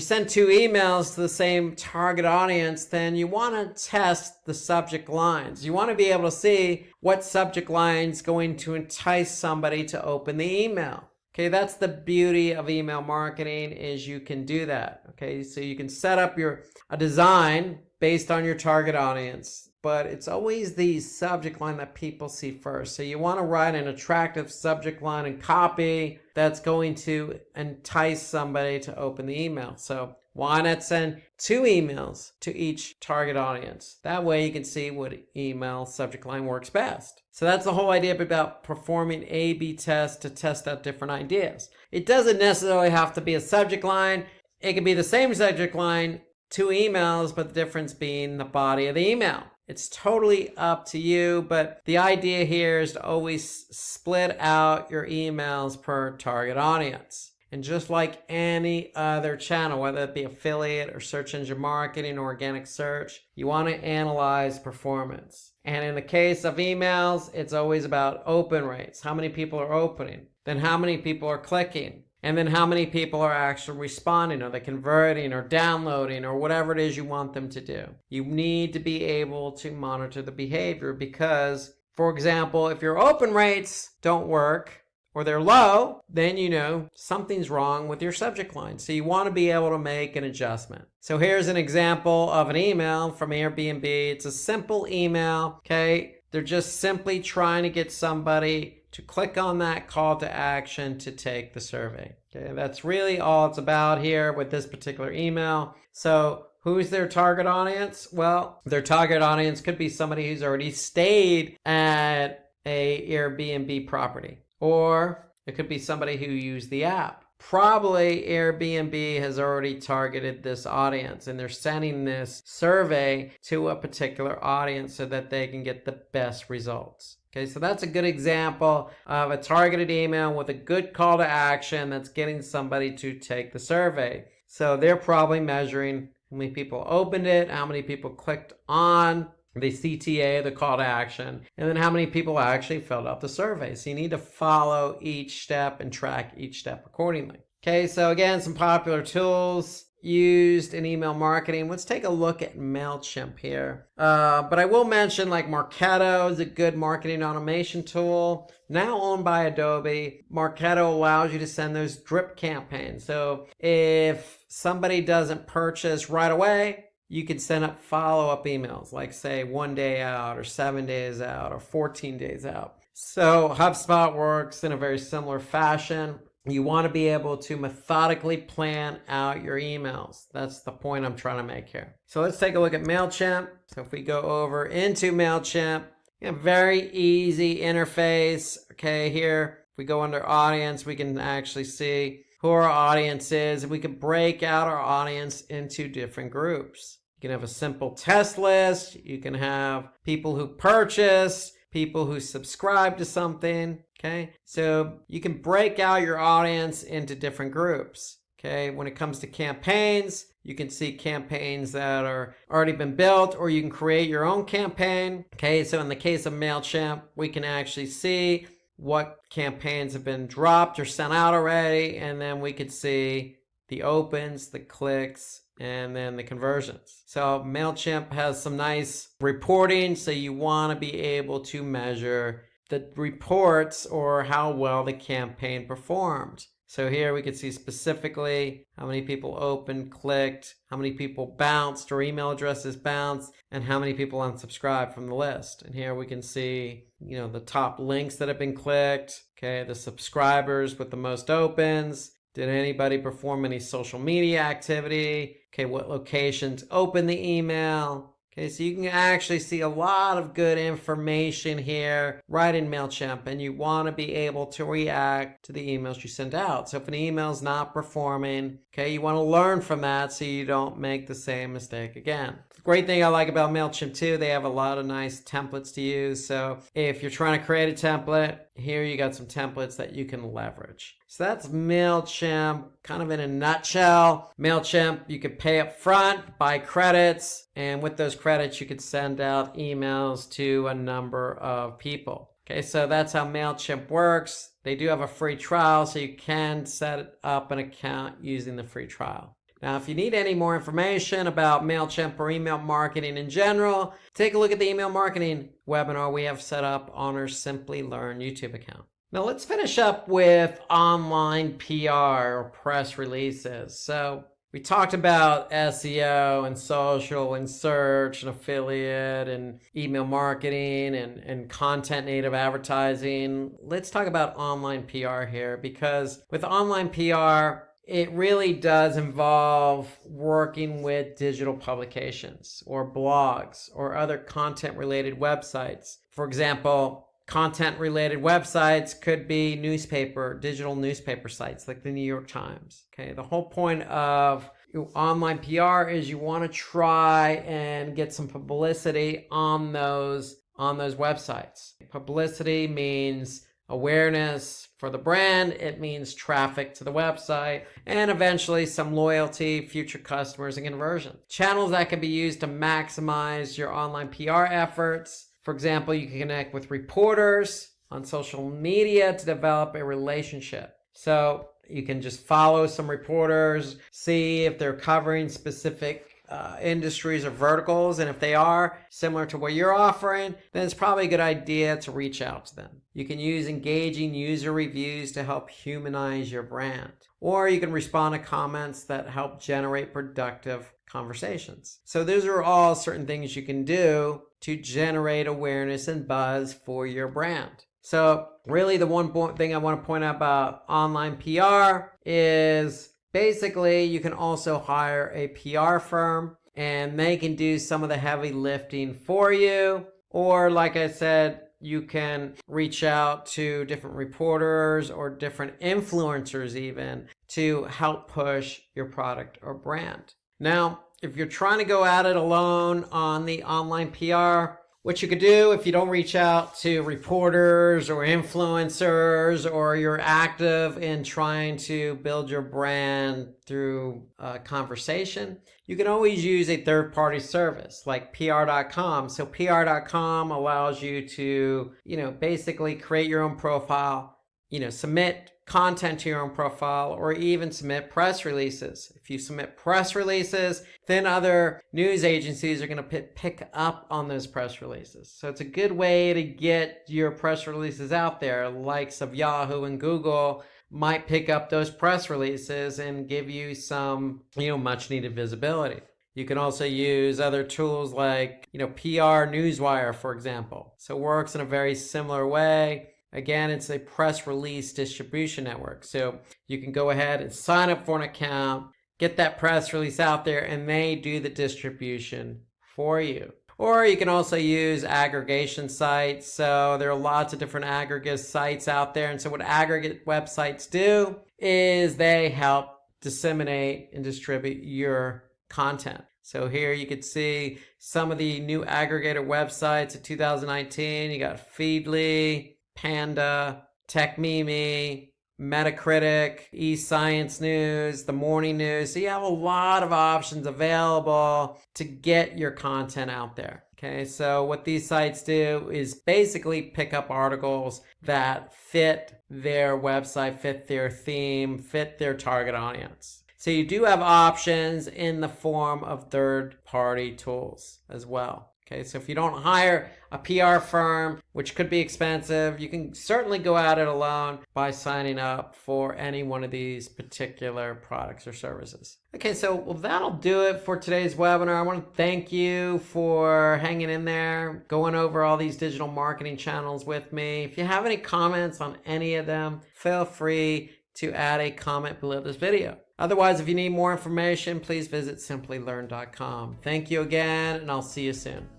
[SPEAKER 1] send two emails to the same target audience, then you want to test the subject lines. You want to be able to see what subject line is going to entice somebody to open the email. Okay, that's the beauty of email marketing is you can do that. Okay, so you can set up your a design based on your target audience but it's always the subject line that people see first. So you want to write an attractive subject line and copy that's going to entice somebody to open the email. So why not send two emails to each target audience? That way you can see what email subject line works best. So that's the whole idea about performing A-B tests to test out different ideas. It doesn't necessarily have to be a subject line. It can be the same subject line, two emails, but the difference being the body of the email. It's totally up to you, but the idea here is to always split out your emails per target audience. And just like any other channel, whether it be affiliate or search engine marketing or organic search, you want to analyze performance. And in the case of emails, it's always about open rates. How many people are opening? Then how many people are clicking? And then how many people are actually responding? Are they converting or downloading or whatever it is you want them to do? You need to be able to monitor the behavior because, for example, if your open rates don't work, or they're low, then you know something's wrong with your subject line. So you want to be able to make an adjustment. So here's an example of an email from Airbnb. It's a simple email, okay? They're just simply trying to get somebody to click on that call to action to take the survey. Okay, that's really all it's about here with this particular email. So Who's their target audience? Well, their target audience could be somebody who's already stayed at a Airbnb property. Or it could be somebody who used the app. Probably Airbnb has already targeted this audience and they're sending this survey to a particular audience so that they can get the best results. Okay, so that's a good example of a targeted email with a good call to action that's getting somebody to take the survey. So they're probably measuring how many people opened it, how many people clicked on the CTA, the call to action, and then how many people actually filled out the survey. So you need to follow each step and track each step accordingly. Okay, so again, some popular tools used in email marketing. Let's take a look at MailChimp here. Uh, but I will mention like Marketo is a good marketing automation tool. Now owned by Adobe, Marketo allows you to send those drip campaigns. So if somebody doesn't purchase right away, you can send up follow-up emails, like say one day out or seven days out or 14 days out. So HubSpot works in a very similar fashion. You want to be able to methodically plan out your emails. That's the point I'm trying to make here. So let's take a look at MailChimp. So if we go over into MailChimp, a very easy interface. Okay, here, if we go under audience, we can actually see who our audience is. We can break out our audience into different groups. You can have a simple test list. You can have people who purchase, people who subscribe to something. Okay, so you can break out your audience into different groups. Okay, when it comes to campaigns, you can see campaigns that are already been built or you can create your own campaign. Okay, so in the case of MailChimp, we can actually see what campaigns have been dropped or sent out already, and then we could see the opens, the clicks, and then the conversions. So MailChimp has some nice reporting, so you want to be able to measure the reports or how well the campaign performed. So here we can see specifically how many people opened, clicked, how many people bounced or email addresses bounced, and how many people unsubscribed from the list. And here we can see, you know, the top links that have been clicked, okay, the subscribers with the most opens, did anybody perform any social media activity? Okay, what locations open the email? Okay, so you can actually see a lot of good information here right in MailChimp and you want to be able to react to the emails you send out. So if an email is not performing, okay, you want to learn from that so you don't make the same mistake again. The great thing I like about MailChimp too, they have a lot of nice templates to use. So if you're trying to create a template, here you got some templates that you can leverage. So that's MailChimp kind of in a nutshell. MailChimp, you could pay up front, buy credits, and with those credits, you could send out emails to a number of people. Okay, so that's how MailChimp works. They do have a free trial, so you can set up an account using the free trial. Now, if you need any more information about MailChimp or email marketing in general, take a look at the email marketing webinar we have set up on our Simplilearn YouTube account. Now let's finish up with online PR or press releases. So we talked about SEO and social and search and affiliate and email marketing and, and content native advertising. Let's talk about online PR here because with online PR, it really does involve working with digital publications or blogs or other content related websites. For example, content related websites could be newspaper, digital newspaper sites like the New York Times. Okay, the whole point of online PR is you want to try and get some publicity on those on those websites. Publicity means awareness for the brand. It means traffic to the website and eventually some loyalty, future customers, and conversion. Channels that can be used to maximize your online PR efforts. For example, you can connect with reporters on social media to develop a relationship. So you can just follow some reporters, see if they're covering specific uh, industries or verticals. And if they are similar to what you're offering, then it's probably a good idea to reach out to them. You can use engaging user reviews to help humanize your brand. Or you can respond to comments that help generate productive conversations. So those are all certain things you can do to generate awareness and buzz for your brand. So really the one thing I want to point out about online PR is basically you can also hire a PR firm and they can do some of the heavy lifting for you. Or like I said, you can reach out to different reporters or different influencers even to help push your product or brand. Now, if you're trying to go at it alone on the online PR, what you could do if you don't reach out to reporters or influencers or you're active in trying to build your brand through a conversation, you can always use a third party service like pr.com. So pr.com allows you to, you know, basically create your own profile, you know, submit content to your own profile or even submit press releases. If you submit press releases, then other news agencies are going to pick up on those press releases. So it's a good way to get your press releases out there. Likes of Yahoo and Google might pick up those press releases and give you some, you know, much needed visibility. You can also use other tools like, you know, PR Newswire, for example. So it works in a very similar way. Again, it's a press release distribution network. So you can go ahead and sign up for an account, get that press release out there, and they do the distribution for you. Or you can also use aggregation sites. So there are lots of different aggregate sites out there. And so what aggregate websites do is they help disseminate and distribute your content. So here you can see some of the new aggregator websites of 2019. You got Feedly, Panda, TechMeme, Metacritic, eScience News, The Morning News. So you have a lot of options available to get your content out there. Okay, so what these sites do is basically pick up articles that fit their website, fit their theme, fit their target audience. So you do have options in the form of third party tools as well. Okay, so if you don't hire a PR firm, which could be expensive, you can certainly go at it alone by signing up for any one of these particular products or services. Okay, so well, that'll do it for today's webinar. I want to thank you for hanging in there, going over all these digital marketing channels with me. If you have any comments on any of them, feel free to add a comment below this video. Otherwise, if you need more information, please visit simplilearn.com. Thank you again, and I'll see you soon.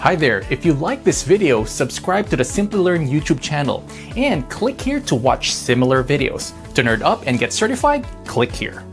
[SPEAKER 2] Hi there, if you like this video, subscribe to the Simplilearn YouTube channel and click here to watch similar videos. To nerd up and get certified, click here.